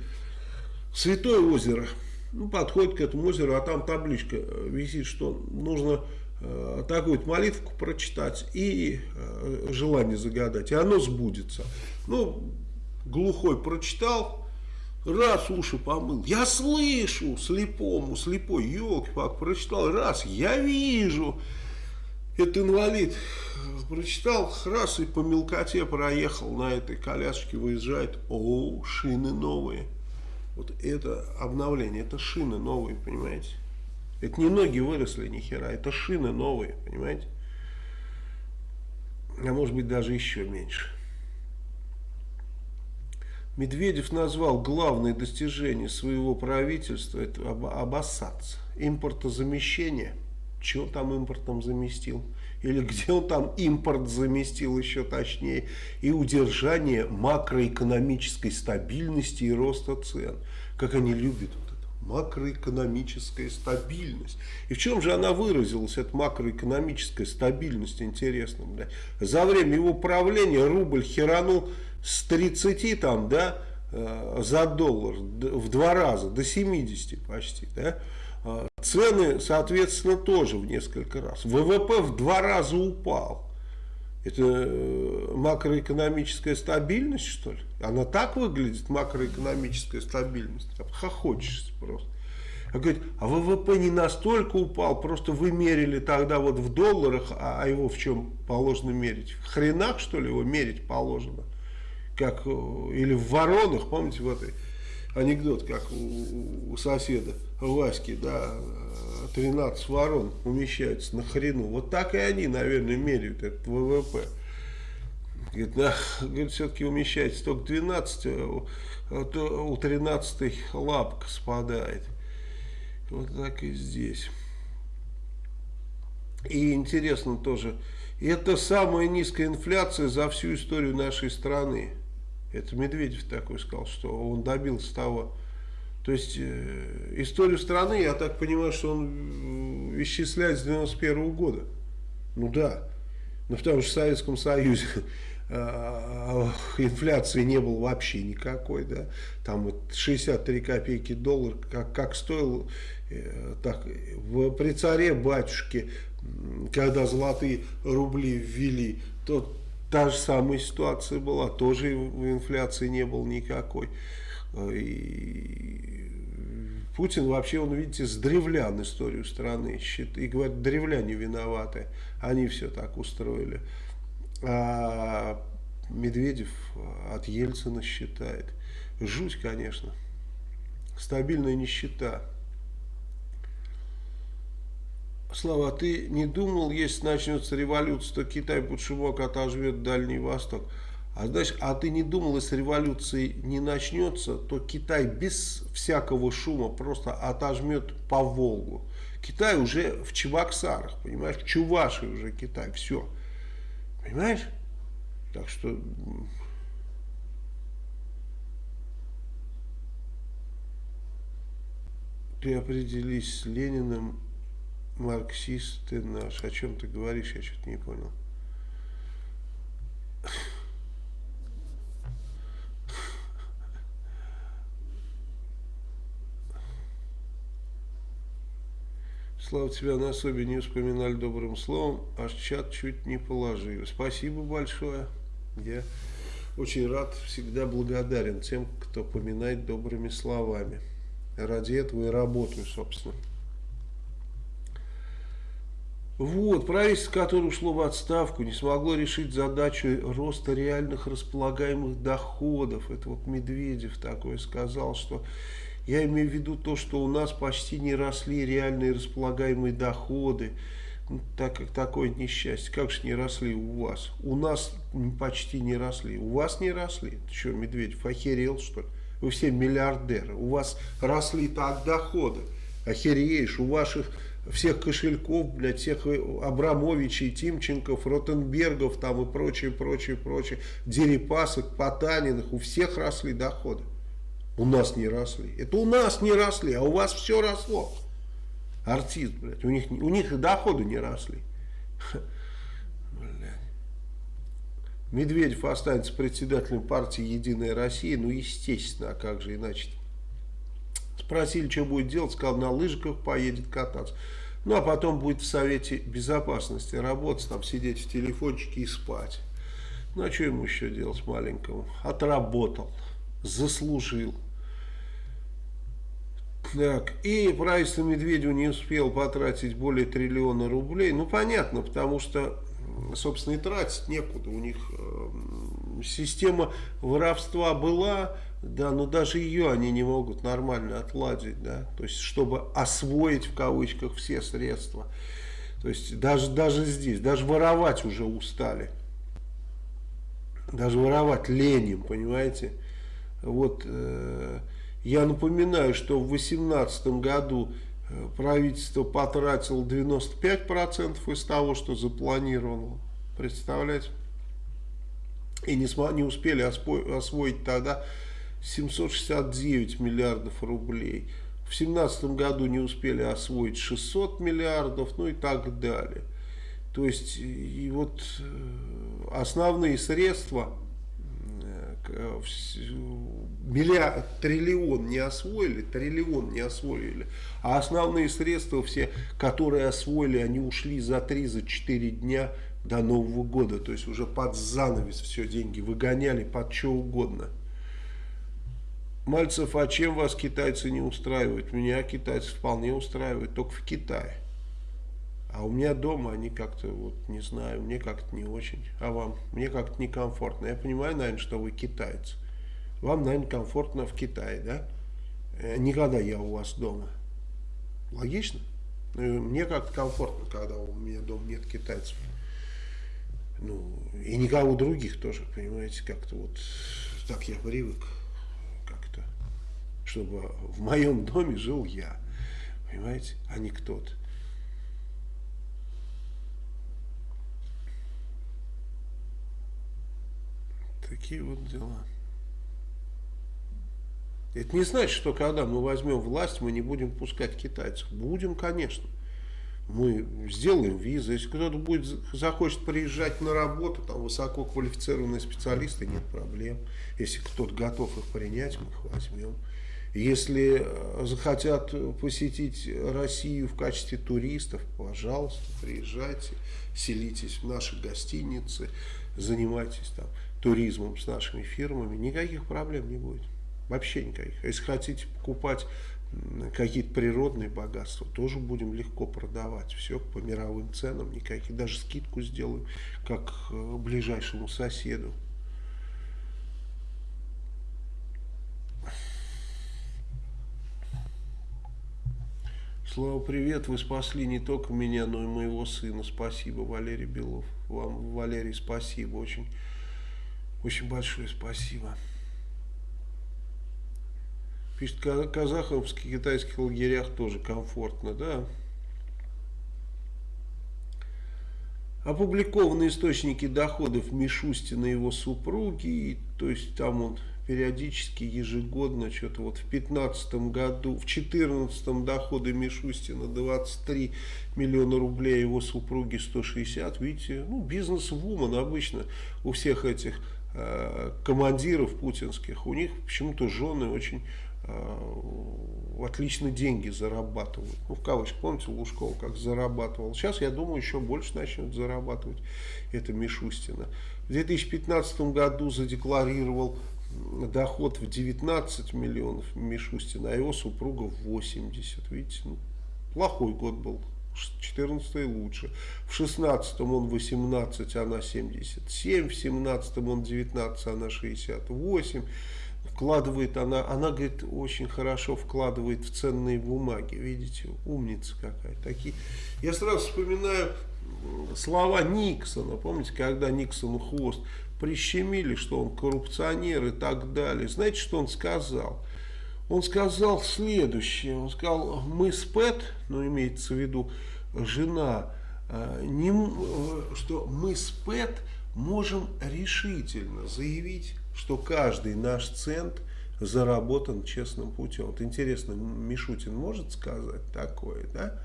S1: Святое озеро. Ну, подходит к этому озеру, а там табличка э, висит, что нужно э, такую молитвку прочитать и э, желание загадать, и оно сбудется. Ну, глухой прочитал, раз уши помыл, я слышу слепому, слепой, елки-пак, прочитал, раз, я вижу, это инвалид, прочитал, раз и по мелкоте проехал на этой колясочке, выезжает, о, шины новые. Вот это обновление, это шины новые, понимаете? Это не ноги выросли ни хера, это шины новые, понимаете? А может быть даже еще меньше. Медведев назвал главное достижение своего правительства, это обоссаться, импортозамещение. Чего там импортом заместил? или где он там импорт заместил еще точнее, и удержание макроэкономической стабильности и роста цен. Как они любят вот это, макроэкономическая стабильность. И в чем же она выразилась, эта макроэкономическая стабильность, интересно. Да? За время его правления рубль херанул с 30 там, да, э, за доллар в два раза, до 70 почти, да, цены, соответственно, тоже в несколько раз. ВВП в два раза упал. Это э, макроэкономическая стабильность, что ли? Она так выглядит, макроэкономическая стабильность? Хохочешься просто. А говорит, а ВВП не настолько упал, просто вы мерили тогда вот в долларах, а, а его в чем положено мерить? В хренах, что ли, его мерить положено? Как, э, или в воронах, помните, в этой анекдот, как у, у соседа Васьки, да, 13 ворон умещаются на хрену. Вот так и они, наверное, меряют этот ВВП. Говорит, на, говорит все-таки умещается только 12, а то у 13 лапка спадает. Вот так и здесь. И интересно тоже, это самая низкая инфляция за всю историю нашей страны. Это Медведев такой сказал, что он добился того. То есть э, историю страны, я так понимаю, что он э, исчисляет с 91 -го года. Ну да. Ну потому что в Советском Союзе э, инфляции не было вообще никакой, да, там вот 63 копейки доллар, как, как стоил, э, так, в, при царе батюшке, когда золотые рубли ввели, то Та же самая ситуация была, тоже инфляции не было никакой. И Путин вообще, он, видите, с древлян историю страны считает. И говорит, древляне виноваты, они все так устроили. А Медведев от Ельцина считает. Жуть, конечно. Стабильная нищета. Слава, а ты не думал, если начнется революция, то Китай под шумок отожмет Дальний Восток? А знаешь, а ты не думал, если революции не начнется, то Китай без всякого шума просто отожмет по Волгу. Китай уже в Чебоксарах, понимаешь, в Чувашии уже Китай, все. Понимаешь? Так что... Ты определись с Лениным марксист ты наш. О чем ты говоришь, я что-то не понял. Слава тебя на особе не вспоминали добрым словом, аж чат чуть не положили. Спасибо большое. Я очень рад, всегда благодарен тем, кто поминает добрыми словами. Ради этого и работаю, собственно. Вот, правительство, которое ушло в отставку, не смогло решить задачу роста реальных располагаемых доходов. Это вот Медведев такое сказал, что я имею в виду то, что у нас почти не росли реальные располагаемые доходы. Ну, так как такое несчастье. Как же не росли у вас? У нас почти не росли. У вас не росли? Ты что, Медведев, охерел что ли? Вы все миллиардеры. У вас росли так доходы. Охереешь, у ваших всех кошельков, блядь, всех Абрамовичей, Тимченков, Ротенбергов там и прочее, прочее, прочее, Дерипасок, Потаниных, у всех росли доходы. У нас не росли. Это у нас не росли, а у вас все росло. Артист, блядь, у них, у них и доходы не росли. Блядь. Медведев останется председателем партии «Единая Россия», ну, естественно, а как же иначе -то? Спросили, что будет делать, сказал, на лыжиках поедет кататься. Ну, а потом будет в Совете Безопасности работать, там сидеть в телефончике и спать. Ну, а что ему еще делать маленькому? Отработал, заслужил. Так, и правительство Медведева не успел потратить более триллиона рублей. Ну, понятно, потому что, собственно, и тратить некуда. У них э, система воровства была, да, но даже ее они не могут нормально отладить, да, то есть, чтобы освоить, в кавычках, все средства. То есть, даже, даже здесь, даже воровать уже устали. Даже воровать ленем, понимаете. Вот, э, я напоминаю, что в 2018 году э, правительство потратило 95% из того, что запланировано. Представляете? И не, не успели освоить тогда 769 миллиардов рублей. В 2017 году не успели освоить 600 миллиардов, ну и так далее. То есть, и вот э, основные средства, э, миллиард, триллион не освоили, триллион не освоили, а основные средства все, которые освоили, они ушли за 3-4 дня до Нового года, то есть уже под занавес все деньги выгоняли под что угодно. Мальцев, а чем вас китайцы не устраивают? Меня китайцы вполне устраивают, только в Китае. А у меня дома они как-то, вот не знаю, мне как-то не очень. А вам? Мне как-то некомфортно. Я понимаю, наверное, что вы китайцы. Вам, наверное, комфортно в Китае, да? Э, никогда я у вас дома. Логично? Ну, мне как-то комфортно, когда у меня дома нет китайцев. Ну, и никого других тоже, понимаете, как-то вот так я привык чтобы в моем доме жил я, понимаете, а не кто-то. Такие вот дела. Это не значит, что когда мы возьмем власть, мы не будем пускать китайцев. Будем, конечно. Мы сделаем визы. Если кто-то будет захочет приезжать на работу, там высококвалифицированные специалисты, нет проблем. Если кто-то готов их принять, мы их возьмем. Если э, захотят посетить Россию в качестве туристов, пожалуйста, приезжайте, селитесь в наши гостиницы, занимайтесь там туризмом с нашими фирмами, никаких проблем не будет. Вообще никаких. Если хотите покупать какие-то природные богатства, тоже будем легко продавать. Все по мировым ценам, никаких. Даже скидку сделаем, как э, ближайшему соседу. Слава, привет, вы спасли не только меня, но и моего сына. Спасибо, Валерий Белов. Вам, Валерий, спасибо, очень, очень большое спасибо. Пишет, казаховских китайских лагерях тоже комфортно, да. Опубликованы источники доходов Мишустина и его супруги, то есть там он периодически, ежегодно, что-то вот в 15 году, в 14 доходы Мишустина 23 миллиона рублей, его супруги 160, видите, ну бизнес-вумен обычно у всех этих э, командиров путинских, у них почему-то жены очень э, отлично деньги зарабатывают. Ну, в кавычках, помните, Лужков как зарабатывал. Сейчас, я думаю, еще больше начнет зарабатывать это Мишустина. в 2015 году задекларировал доход в 19 миллионов Мишустин, а его супруга в 80. Видите, ну, плохой год был. 14 лучше. В 16 он 18, она 77. В 17 он 19, она 68. Вкладывает она, она, говорит, очень хорошо вкладывает в ценные бумаги. Видите, умница какая. Такие. Я сразу вспоминаю слова Никсона. Помните, когда Никсон хвост прищемили, что он коррупционер и так далее. Знаете, что он сказал? Он сказал следующее. Он сказал, мы с Пэт, ну имеется в виду жена, э, не, э, что мы с Пэт можем решительно заявить, что каждый наш цент заработан честным путем. Вот интересно, Мишутин может сказать такое, да?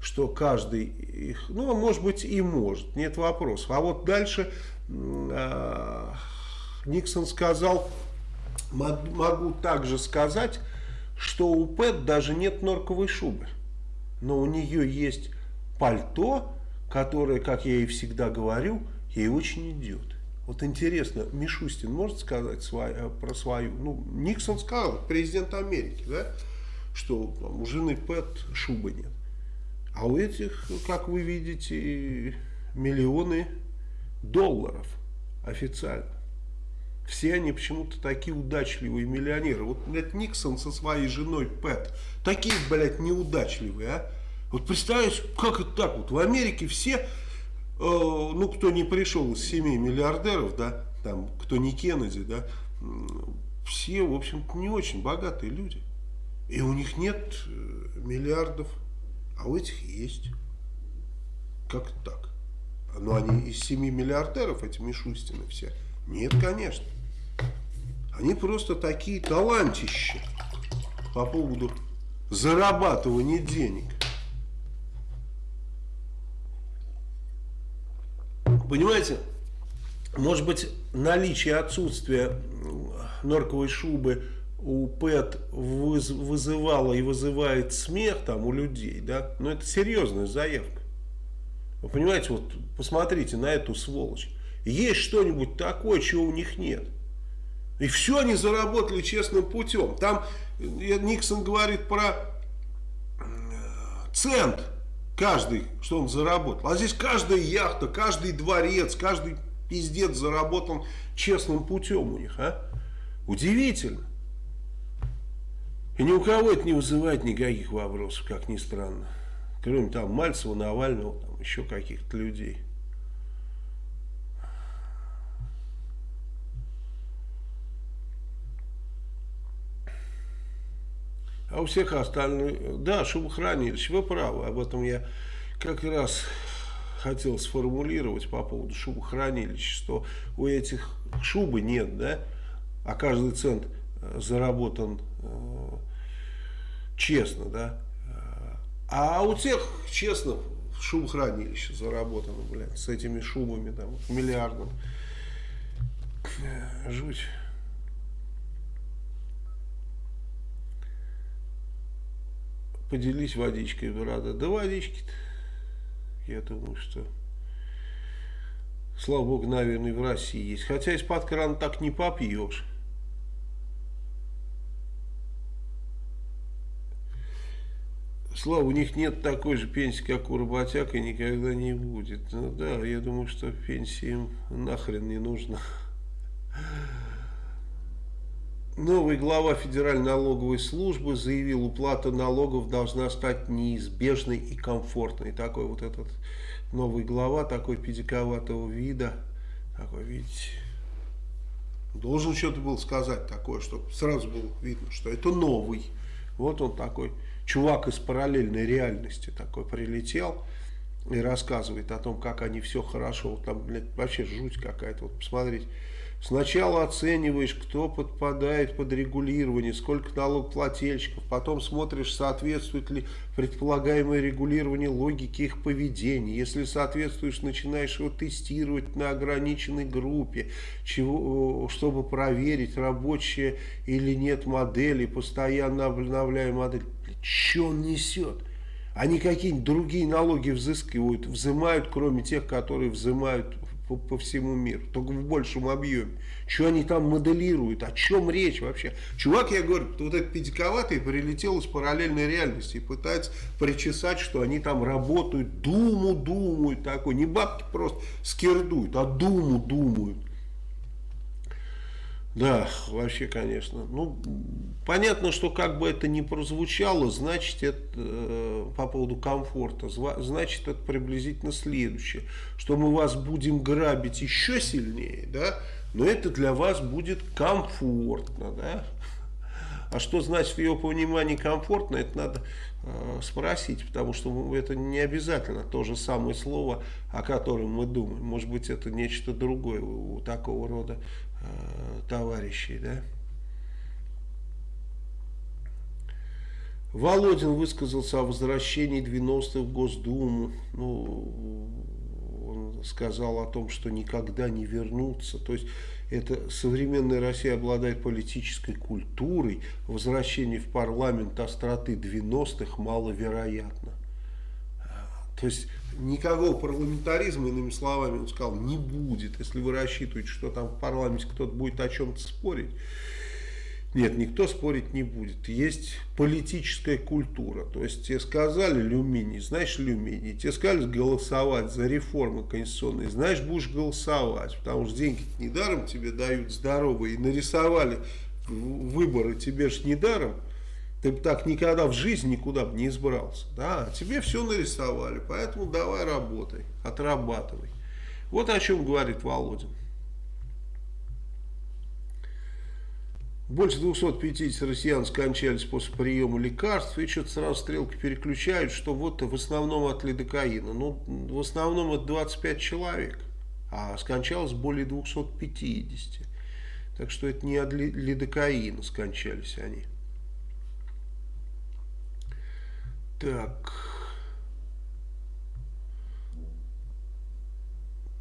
S1: Что каждый их, ну, может быть, и может, нет вопросов. А вот дальше Никсон сказал, могу также сказать, что у Пэт даже нет норковой шубы. Но у нее есть пальто, которое, как я и всегда говорю, ей очень идет. Вот интересно, Мишустин может сказать свой, э, про свою... Ну, Никсон сказал, президент Америки, да, что там, у жены Пэт шубы нет. А у этих, как вы видите, миллионы долларов официально. Все они почему-то такие удачливые миллионеры. Вот, блядь, Никсон со своей женой Пэт. Такие, блядь, неудачливые, а. Вот представляешь, как это так вот. В Америке все, э, ну, кто не пришел из семей миллиардеров, да, там, кто не Кеннеди, да, все, в общем-то, не очень богатые люди. И у них нет э, миллиардов, а у этих есть. Как так? Но они из семи миллиардеров, эти Мишустины все. Нет, конечно. Они просто такие талантищи по поводу зарабатывания денег. Понимаете, может быть, наличие отсутствия норковой шубы у ПЭТ вызывало и вызывает смех там у людей, да, но это серьезная заявка. Вы понимаете, вот посмотрите на эту сволочь. Есть что-нибудь такое, чего у них нет. И все они заработали честным путем. Там э, Никсон говорит про э, цент каждый, что он заработал. А здесь каждая яхта, каждый дворец, каждый пиздец заработан честным путем у них. А? Удивительно. И ни у кого это не вызывает никаких вопросов, как ни странно. Кроме там Мальцева, Навального, там еще каких-то людей. А у всех остальных, да, шубохранилище, вы правы, об этом я как раз хотел сформулировать по поводу шубохранилища, что у этих шубы нет, да, а каждый цент э, заработан э, честно, да, а у тех, честно, шубохранилище заработано, блядь, с этими шубами, там, миллиардом. Э, жуть. поделись водичкой, брата. Да водички-то, я думаю, что, слава богу, наверное, в России есть. Хотя из-под крана так не попьешь. Слава, у них нет такой же пенсии, как у работяг, и никогда не будет. Ну да, я думаю, что пенсии им нахрен не нужно. Новый глава Федеральной налоговой службы заявил, уплата налогов должна стать неизбежной и комфортной. Такой вот этот новый глава, такой педиковатого вида, такой, видите, должен что-то был сказать такое, чтобы сразу было видно, что это новый. Вот он такой, чувак из параллельной реальности такой прилетел и рассказывает о том, как они все хорошо, вот там, блядь, вообще жуть какая-то, вот посмотрите. Сначала оцениваешь, кто подпадает под регулирование, сколько налогоплательщиков, потом смотришь, соответствует ли предполагаемое регулирование логике их поведения. Если соответствуешь, начинаешь его тестировать на ограниченной группе, чего, чтобы проверить, рабочая или нет модели, постоянно обновляя модель. Что он несет? Они какие-нибудь другие налоги взыскивают, взимают, кроме тех, которые взимают по, по всему миру, только в большем объеме. Что они там моделируют, о чем речь вообще? Чувак, я говорю, вот этот педиковатый прилетел из параллельной реальности и пытается причесать, что они там работают, думу думают такой, не бабки просто скирдуют, а думу думают. Да, вообще, конечно. Ну, понятно, что как бы это ни прозвучало, значит, это э, по поводу комфорта, значит, это приблизительно следующее, что мы вас будем грабить еще сильнее, да, но это для вас будет комфортно, да. А что значит в ее понимании комфортно, это надо э, спросить, потому что это не обязательно то же самое слово, о котором мы думаем. Может быть, это нечто другое у такого рода товарищей, да. Володин высказался о возвращении 90-х в Госдуму. Ну, он сказал о том, что никогда не вернутся. То есть, это современная Россия обладает политической культурой. Возвращение в парламент остроты 90-х маловероятно. То есть никакого парламентаризма, иными словами, он сказал, не будет, если вы рассчитываете, что там в парламенте кто-то будет о чем-то спорить. Нет, никто спорить не будет. Есть политическая культура. То есть тебе сказали люминий, знаешь люминий. Тебе сказали голосовать за реформы конституционные, знаешь, будешь голосовать. Потому что деньги недаром тебе дают здоровые. И нарисовали выборы тебе же недаром. Ты бы так никогда в жизни никуда бы не избрался. Да? Тебе все нарисовали, поэтому давай работай, отрабатывай. Вот о чем говорит Володин. Больше 250 россиян скончались после приема лекарств, и что-то сразу стрелки переключают, что вот в основном от лидокаина. Ну, в основном это 25 человек, а скончалось более 250. Так что это не от лидокаина скончались они. Так.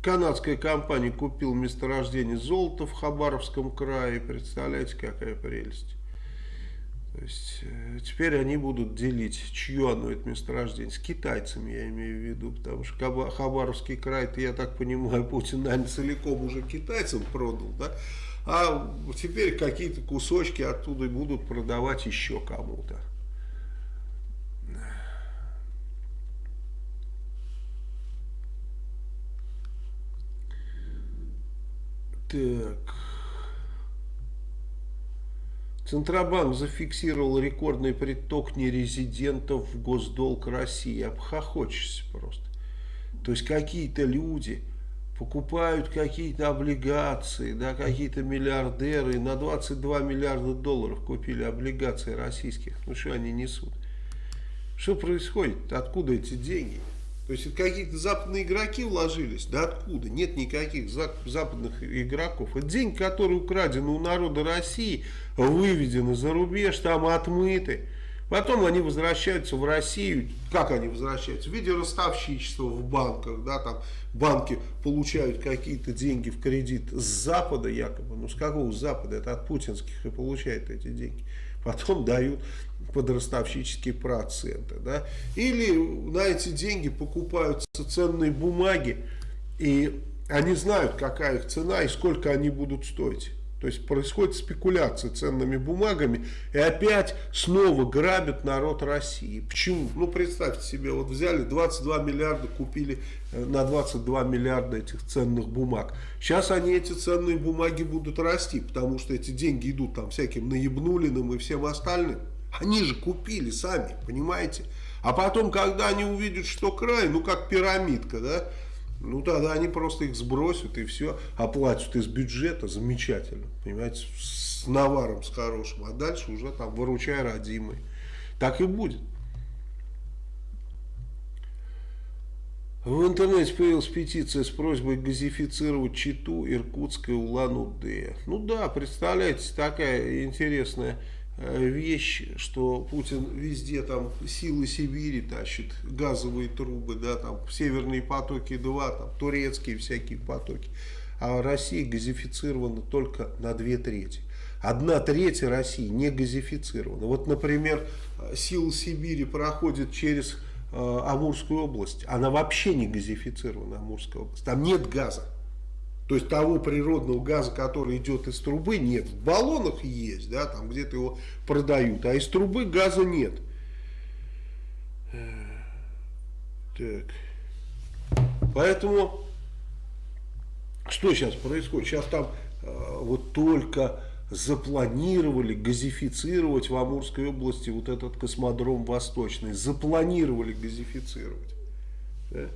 S1: Канадская компания купила месторождение золота в Хабаровском крае. Представляете, какая прелесть. То есть, э, теперь они будут делить, чье оно это месторождение. С китайцами я имею в виду, потому что Хабаровский край, я так понимаю, Путин, наверное, целиком уже китайцам продал, да? А теперь какие-то кусочки оттуда будут продавать еще кому-то. Так. Центробанк зафиксировал рекордный приток нерезидентов в госдолг России. Обхохочешься просто. То есть какие-то люди покупают какие-то облигации, да, какие-то миллиардеры на 22 миллиарда долларов купили облигации российских. Ну что они несут? Что происходит? Откуда эти деньги? То есть какие-то западные игроки вложились? Да откуда? Нет никаких западных игроков. Это деньги, которые украдены у народа России, выведены за рубеж, там отмыты. Потом они возвращаются в Россию. Как они возвращаются? В виде ростовщичества в банках. Да, там банки получают какие-то деньги в кредит с Запада якобы. Ну с какого Запада? Это от путинских и получают эти деньги. Потом дают под ростовщические проценты. Да? Или на эти деньги покупаются ценные бумаги, и они знают, какая их цена и сколько они будут стоить. То есть происходит спекуляция ценными бумагами и опять снова грабят народ России. Почему? Ну представьте себе, вот взяли 22 миллиарда, купили э, на 22 миллиарда этих ценных бумаг. Сейчас они эти ценные бумаги будут расти, потому что эти деньги идут там всяким наебнулиным и всем остальным. Они же купили сами, понимаете? А потом, когда они увидят, что край, ну как пирамидка, да, ну тогда они просто их сбросят и все, оплатят из бюджета, замечательно, понимаете, с наваром, с хорошим, а дальше уже там выручай родимый. Так и будет. В интернете появилась петиция с просьбой газифицировать Читу, Иркутск и Улан-Удэ. Ну да, представляете, такая интересная вещь, что Путин везде там силы Сибири тащит, газовые трубы, да, там северные потоки 2, там турецкие всякие потоки. А Россия газифицирована только на две трети. Одна треть России не газифицирована. Вот, например, сила Сибири проходит через э, Амурскую область. Она вообще не газифицирована, Амурская область. Там нет газа. То есть того природного газа, который идет из трубы, нет. В баллонах есть, да, там где-то его продают, а из трубы газа нет. Так. Поэтому, что сейчас происходит? Сейчас там э, вот только запланировали газифицировать в Амурской области вот этот космодром Восточный. Запланировали газифицировать. Да?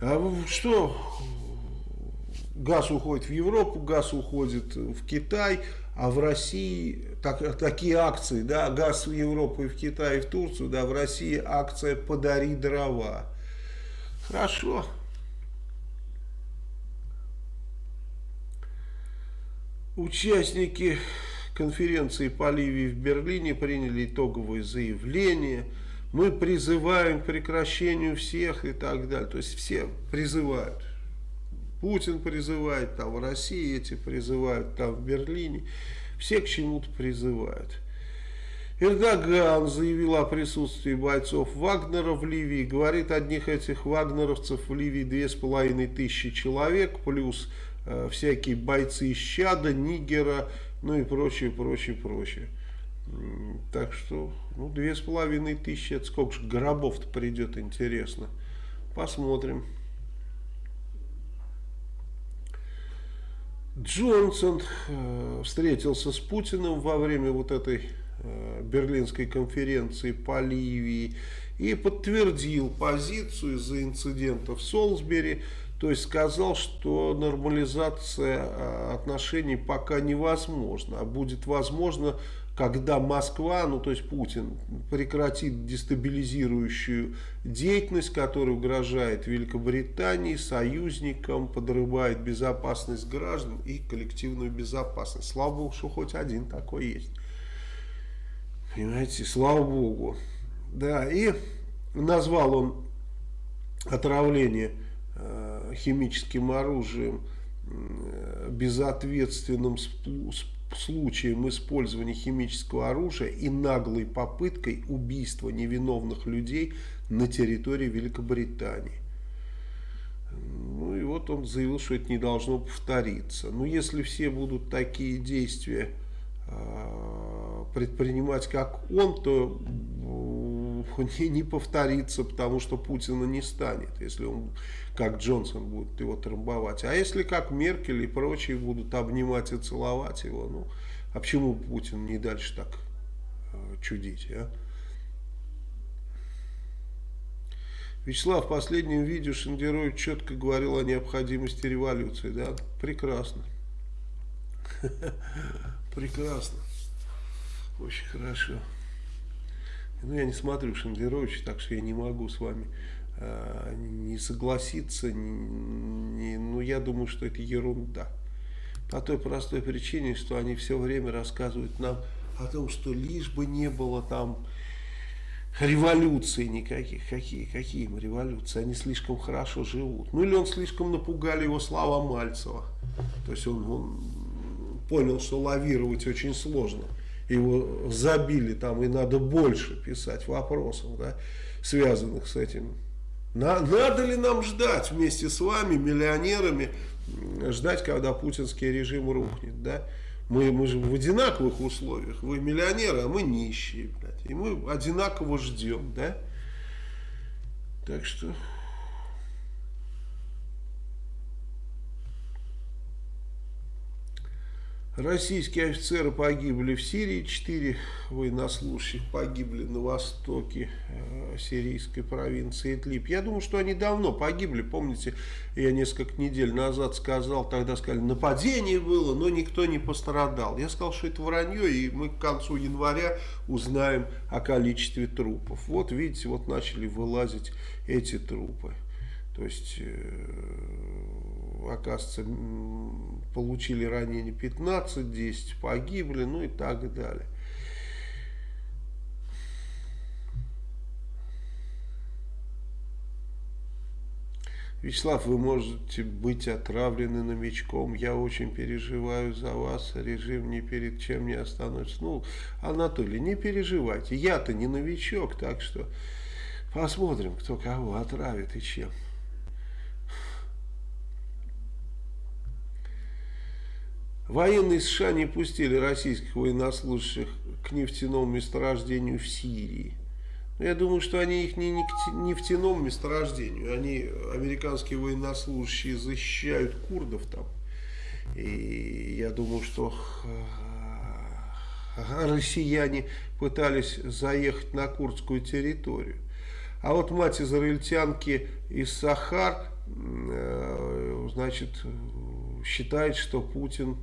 S1: А что? Газ уходит в Европу, газ уходит в Китай, а в России так, такие акции, да, газ в Европу и в Китай и в Турцию, да, в России акция «Подари дрова». Хорошо. Участники конференции по Ливии в Берлине приняли итоговое заявление. Мы призываем к прекращению всех и так далее. То есть все призывают. Путин призывает, там в России эти призывают, там в Берлине. Все к чему-то призывают. Эрдоган заявил о присутствии бойцов Вагнера в Ливии. Говорит, одних этих вагнеровцев в Ливии две с половиной тысячи человек, плюс Э, всякие бойцы из Чада, Нигера, ну и прочее, прочее, прочее. Так что, ну, две с половиной тысячи, это сколько же гробов-то придет, интересно. Посмотрим. Джонсон э, встретился с Путиным во время вот этой э, берлинской конференции по Ливии и подтвердил позицию из-за инцидента в Солсбери, то есть сказал, что нормализация а, отношений пока невозможна, а будет возможно, когда Москва, ну то есть Путин, прекратит дестабилизирующую деятельность, которая угрожает Великобритании, союзникам, подрывает безопасность граждан и коллективную безопасность. Слава Богу, что хоть один такой есть. Понимаете, слава Богу. Да, и назвал он отравление Э, химическим оружием безответственным случаем использования химического оружия и наглой попыткой убийства невиновных людей на территории Великобритании. Ну и вот он заявил, что это не должно повториться. Но если все будут такие действия э, предпринимать, как он, то не, не повторится, потому что Путина не станет, если он, как Джонсон, будет его трамбовать. А если как Меркель и прочие будут обнимать и целовать его, ну, а почему Путин не дальше так э, чудить, а? Вячеслав, в последнем видео Шендероев четко говорил о необходимости революции. Да, прекрасно. Прекрасно. Очень хорошо. Ну, я не смотрю Шендерович, так что я не могу с вами не согласиться. Не, ну, я думаю, что это ерунда. По той простой причине, что они все время рассказывают нам о том, что лишь бы не было там революции никаких. Какие, какие им революции? Они слишком хорошо живут. Ну или он слишком напугали его слова Мальцева. То есть он, он понял, что лавировать очень сложно его забили там, и надо больше писать вопросов, да, связанных с этим. На, надо ли нам ждать вместе с вами, миллионерами, ждать, когда путинский режим рухнет, да? Мы, мы же в одинаковых условиях. Вы миллионеры, а мы нищие, блядь. И мы одинаково ждем, да? Так что... Российские офицеры погибли в Сирии, четыре военнослужащих погибли на востоке э, сирийской провинции Идлиб. Я думаю, что они давно погибли. Помните, я несколько недель назад сказал, тогда сказали, нападение было, но никто не пострадал. Я сказал, что это вранье, и мы к концу января узнаем о количестве трупов. Вот видите, вот начали вылазить эти трупы. То есть... Э оказывается, получили ранения 15, 10 погибли, ну и так далее. Вячеслав, вы можете быть отравлены новичком. Я очень переживаю за вас. Режим ни перед чем не остановится. Ну, Анатолий, не переживайте. Я-то не новичок, так что посмотрим, кто кого отравит и чем. Военные США не пустили российских военнослужащих к нефтяному месторождению в Сирии. Но я думаю, что они их не, нефтяному месторождению. Они, американские военнослужащие, защищают курдов там. И я думаю, что россияне пытались заехать на курдскую территорию. А вот мать израильтянки из Сахар, э, значит, считает, что Путин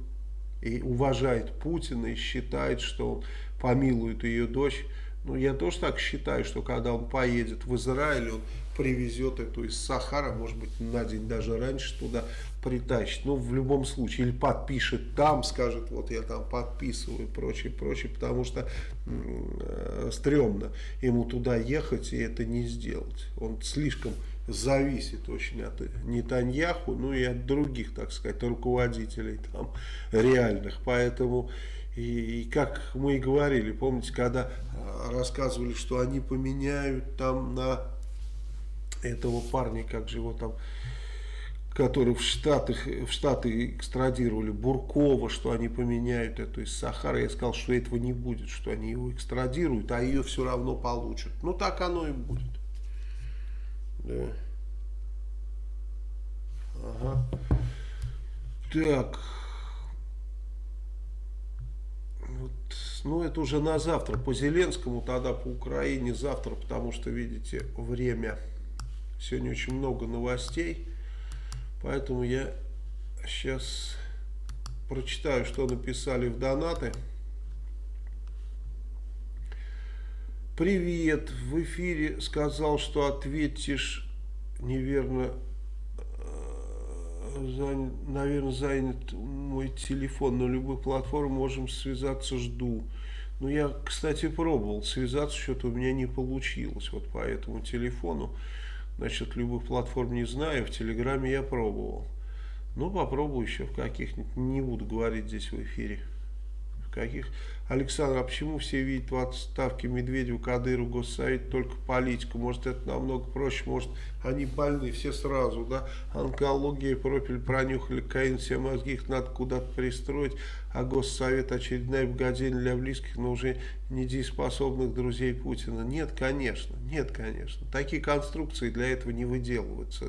S1: и уважает Путина и считает, что он помилует ее дочь. Ну, я тоже так считаю, что когда он поедет в Израиль, он привезет эту из Сахара, может быть, на день даже раньше туда притащит. Ну, в любом случае, или подпишет там, скажет, вот я там подписываю, прочее, прочее, потому что э, стрёмно ему туда ехать и это не сделать. Он слишком зависит очень от Нетаньяху, ну и от других, так сказать, руководителей там реальных. Поэтому, и, и как мы и говорили, помните, когда а, рассказывали, что они поменяют там на этого парня, как же его там, который в, Штатах, в Штаты экстрадировали, Буркова, что они поменяют эту из Сахары. Я сказал, что этого не будет, что они его экстрадируют, а ее все равно получат. Ну, так оно и будет. Да. Ага. Так. Вот, ну, это уже на завтра. По Зеленскому, тогда по Украине завтра, потому что, видите, время. Сегодня очень много новостей. Поэтому я сейчас прочитаю, что написали в донаты. Привет, в эфире сказал, что ответишь неверно, э, занят, наверное, занят мой телефон, на любой платформе можем связаться, жду. Ну, я, кстати, пробовал связаться, что-то у меня не получилось, вот по этому телефону. Значит, любых платформ не знаю, в Телеграме я пробовал. Ну, попробую еще в каких-нибудь, не буду говорить здесь в эфире каких. Александр, а почему все видят в отставке Медведева, Кадыру, Госсовет только политику? Может, это намного проще, может, они больны все сразу, да? Онкология, пропель пронюхали, каин, все мозги, их надо куда-то пристроить, а Госсовет очередная богадельня для близких, но уже недееспособных друзей Путина. Нет, конечно, нет, конечно. Такие конструкции для этого не выделываются.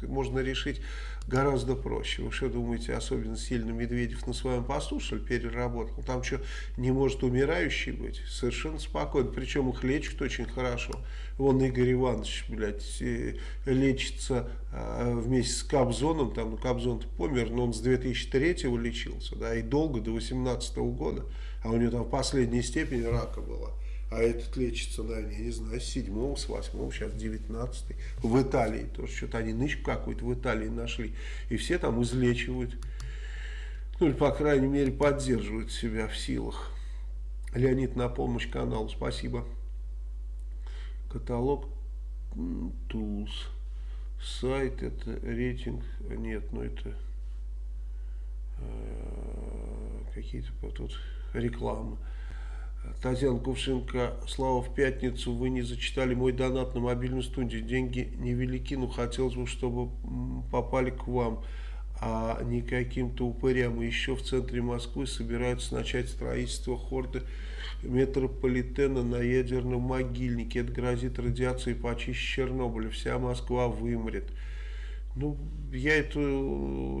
S1: Можно решить гораздо проще. Вы что думаете, особенно сильно Медведев на своем посту, переработал? Там что, не может умирающий быть? Совершенно спокойно. Причем их лечат очень хорошо. Вон Игорь Иванович, блядь, э, лечится э, вместе с Кобзоном. Там, ну, Кобзон помер, но он с 2003 лечился, да, и долго, до 18 года. А у него там в последней степени рака была а этот лечится, наверное, я не знаю, с седьмого, с восьмого, сейчас девятнадцатый. В Италии тоже что-то они нычку какую-то в Италии нашли. И все там излечивают. Ну, или, по крайней мере, поддерживают себя в силах. Леонид на помощь каналу, спасибо. Каталог Tools. Сайт, это рейтинг, нет, ну это э, какие-то тут рекламы. Татьяна Кувшинка, Слава, в пятницу вы не зачитали мой донат на мобильную студию. Деньги невелики, но хотелось бы, чтобы попали к вам, а не каким-то упырям. И еще в центре Москвы собираются начать строительство хорды метрополитена на ядерном могильнике. Это грозит радиацией почище Чернобыля. Вся Москва вымрет. Ну, я эту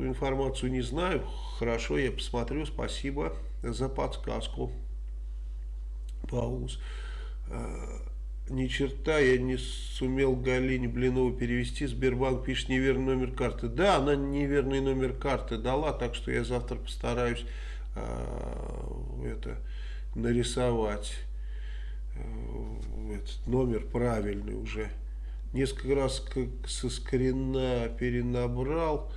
S1: информацию не знаю. Хорошо, я посмотрю. Спасибо за подсказку. Пауз. А, ни черта я не сумел Галине Блинову перевести. Сбербанк пишет неверный номер карты. Да, она неверный номер карты дала, так что я завтра постараюсь э, это нарисовать э, этот номер правильный уже. Несколько раз как со скрина перенабрал,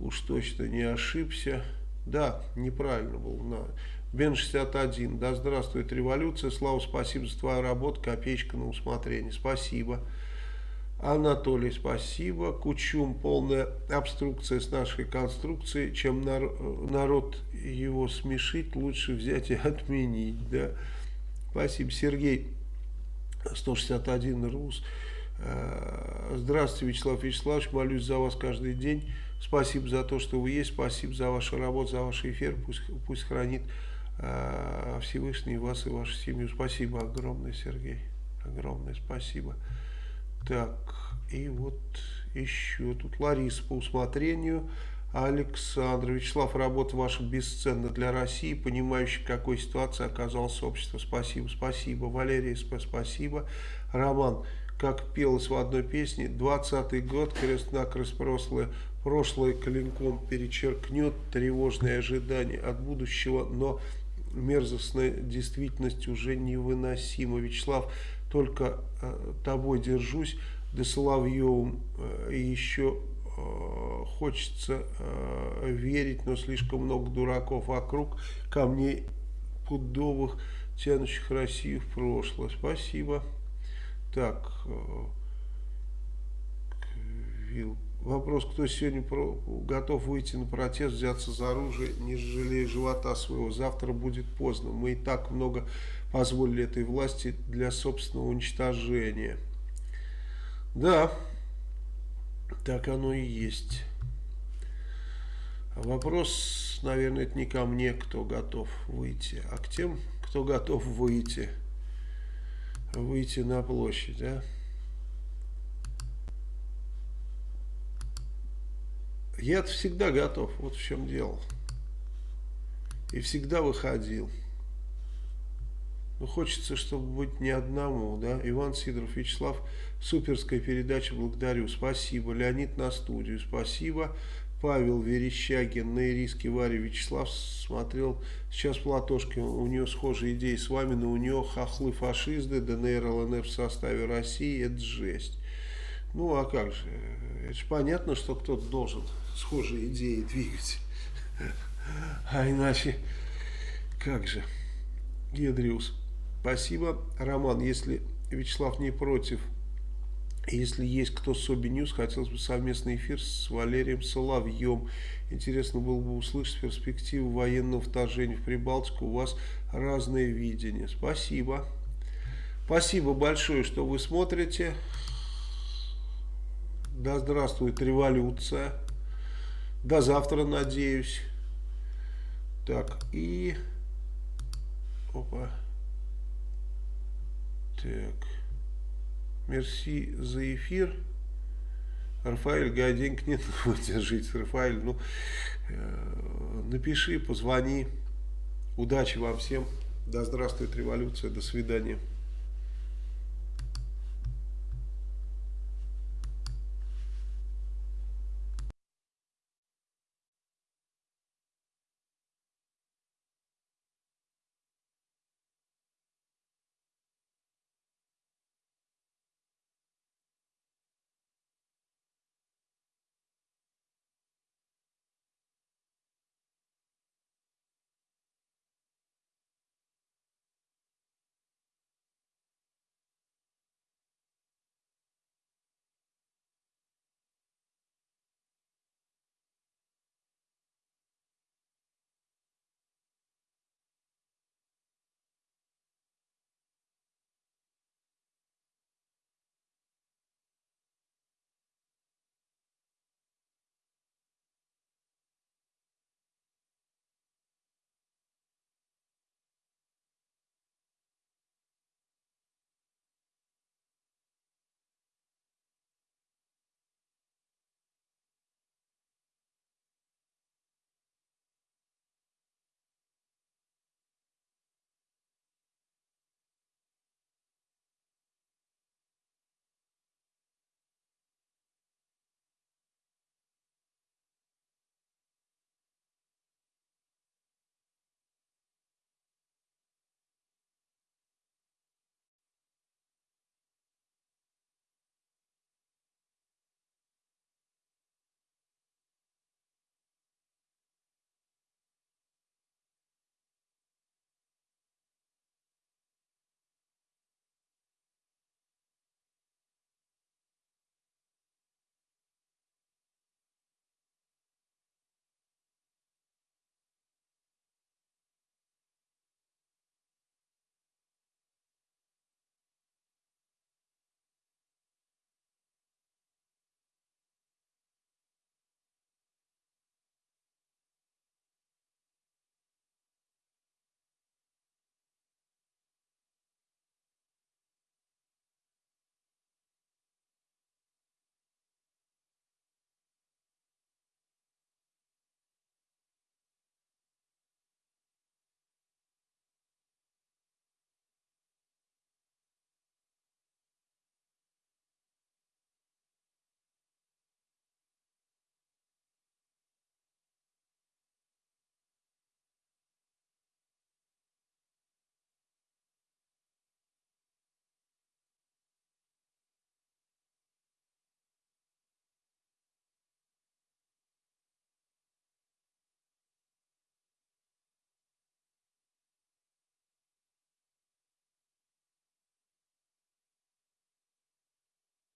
S1: уж точно не ошибся. Да, неправильно был. Бен 61. Да здравствует революция. Слава, спасибо за твою работу. Копеечка на усмотрение. Спасибо. Анатолий, спасибо. Кучум, полная обструкция с нашей конструкцией. Чем народ его смешить, лучше взять и отменить. Да? Спасибо. Сергей, 161 РУС. Э, здравствуйте, Вячеслав Вячеславович. Молюсь за вас каждый день. Спасибо за то, что вы есть. Спасибо за вашу работу, за ваш эфир. Пусть, пусть хранит Всевышний вас и вашу семью. Спасибо огромное, Сергей. Огромное спасибо. Так, и вот еще тут Лариса по усмотрению. Александр Вячеслав, работа ваша бесценна для России, понимающий, в какой ситуации оказалось общество. Спасибо, спасибо. Валерий, спасибо. Роман, как пелось в одной песне, 20-й год, крест-накрест прошлое, прошлое клинком перечеркнет тревожные ожидания от будущего, но мерзостная действительность уже невыносима. Вячеслав, только э, тобой держусь, да Соловьевым э, еще э, хочется верить, но слишком много дураков вокруг, камней пудовых, тянущих Россию в прошлое. Спасибо. Так, Вилл. Вопрос, кто сегодня про, готов выйти на протест, взяться за оружие, не жалея живота своего. Завтра будет поздно. Мы и так много позволили этой власти для собственного уничтожения. Да, так оно и есть. Вопрос, наверное, это не ко мне, кто готов выйти, а к тем, кто готов выйти, выйти на площадь, да? Я всегда готов, вот в чем дело. И всегда выходил. Но хочется, чтобы быть не одному, да. Иван Сидоров, Вячеслав, суперская передача, благодарю. Спасибо. Леонид на студию, спасибо. Павел Верещагин на Ириске Варе Вячеслав смотрел сейчас Платошки, у нее схожие идеи с вами, но у нее хохлы фашисты, ДНР, ЛНР в составе России, это жесть. Ну а как же, это же понятно, что кто-то должен схожие идеи двигать. А иначе, как же. Гедриус, спасибо. Роман, если Вячеслав не против, если есть кто с Sobi News, хотелось бы совместный эфир с Валерием Соловьем. Интересно было бы услышать перспективу военного вторжения в Прибалтику. У вас разное видение. Спасибо. Спасибо большое, что вы смотрите. Да здравствует революция. До завтра, надеюсь. Так, и... Опа. Так. Мерси за эфир. Рафаэль, га, денег нет, держите, Рафаэль, ну, э, напиши, позвони. Удачи вам всем. Да здравствует революция. До свидания.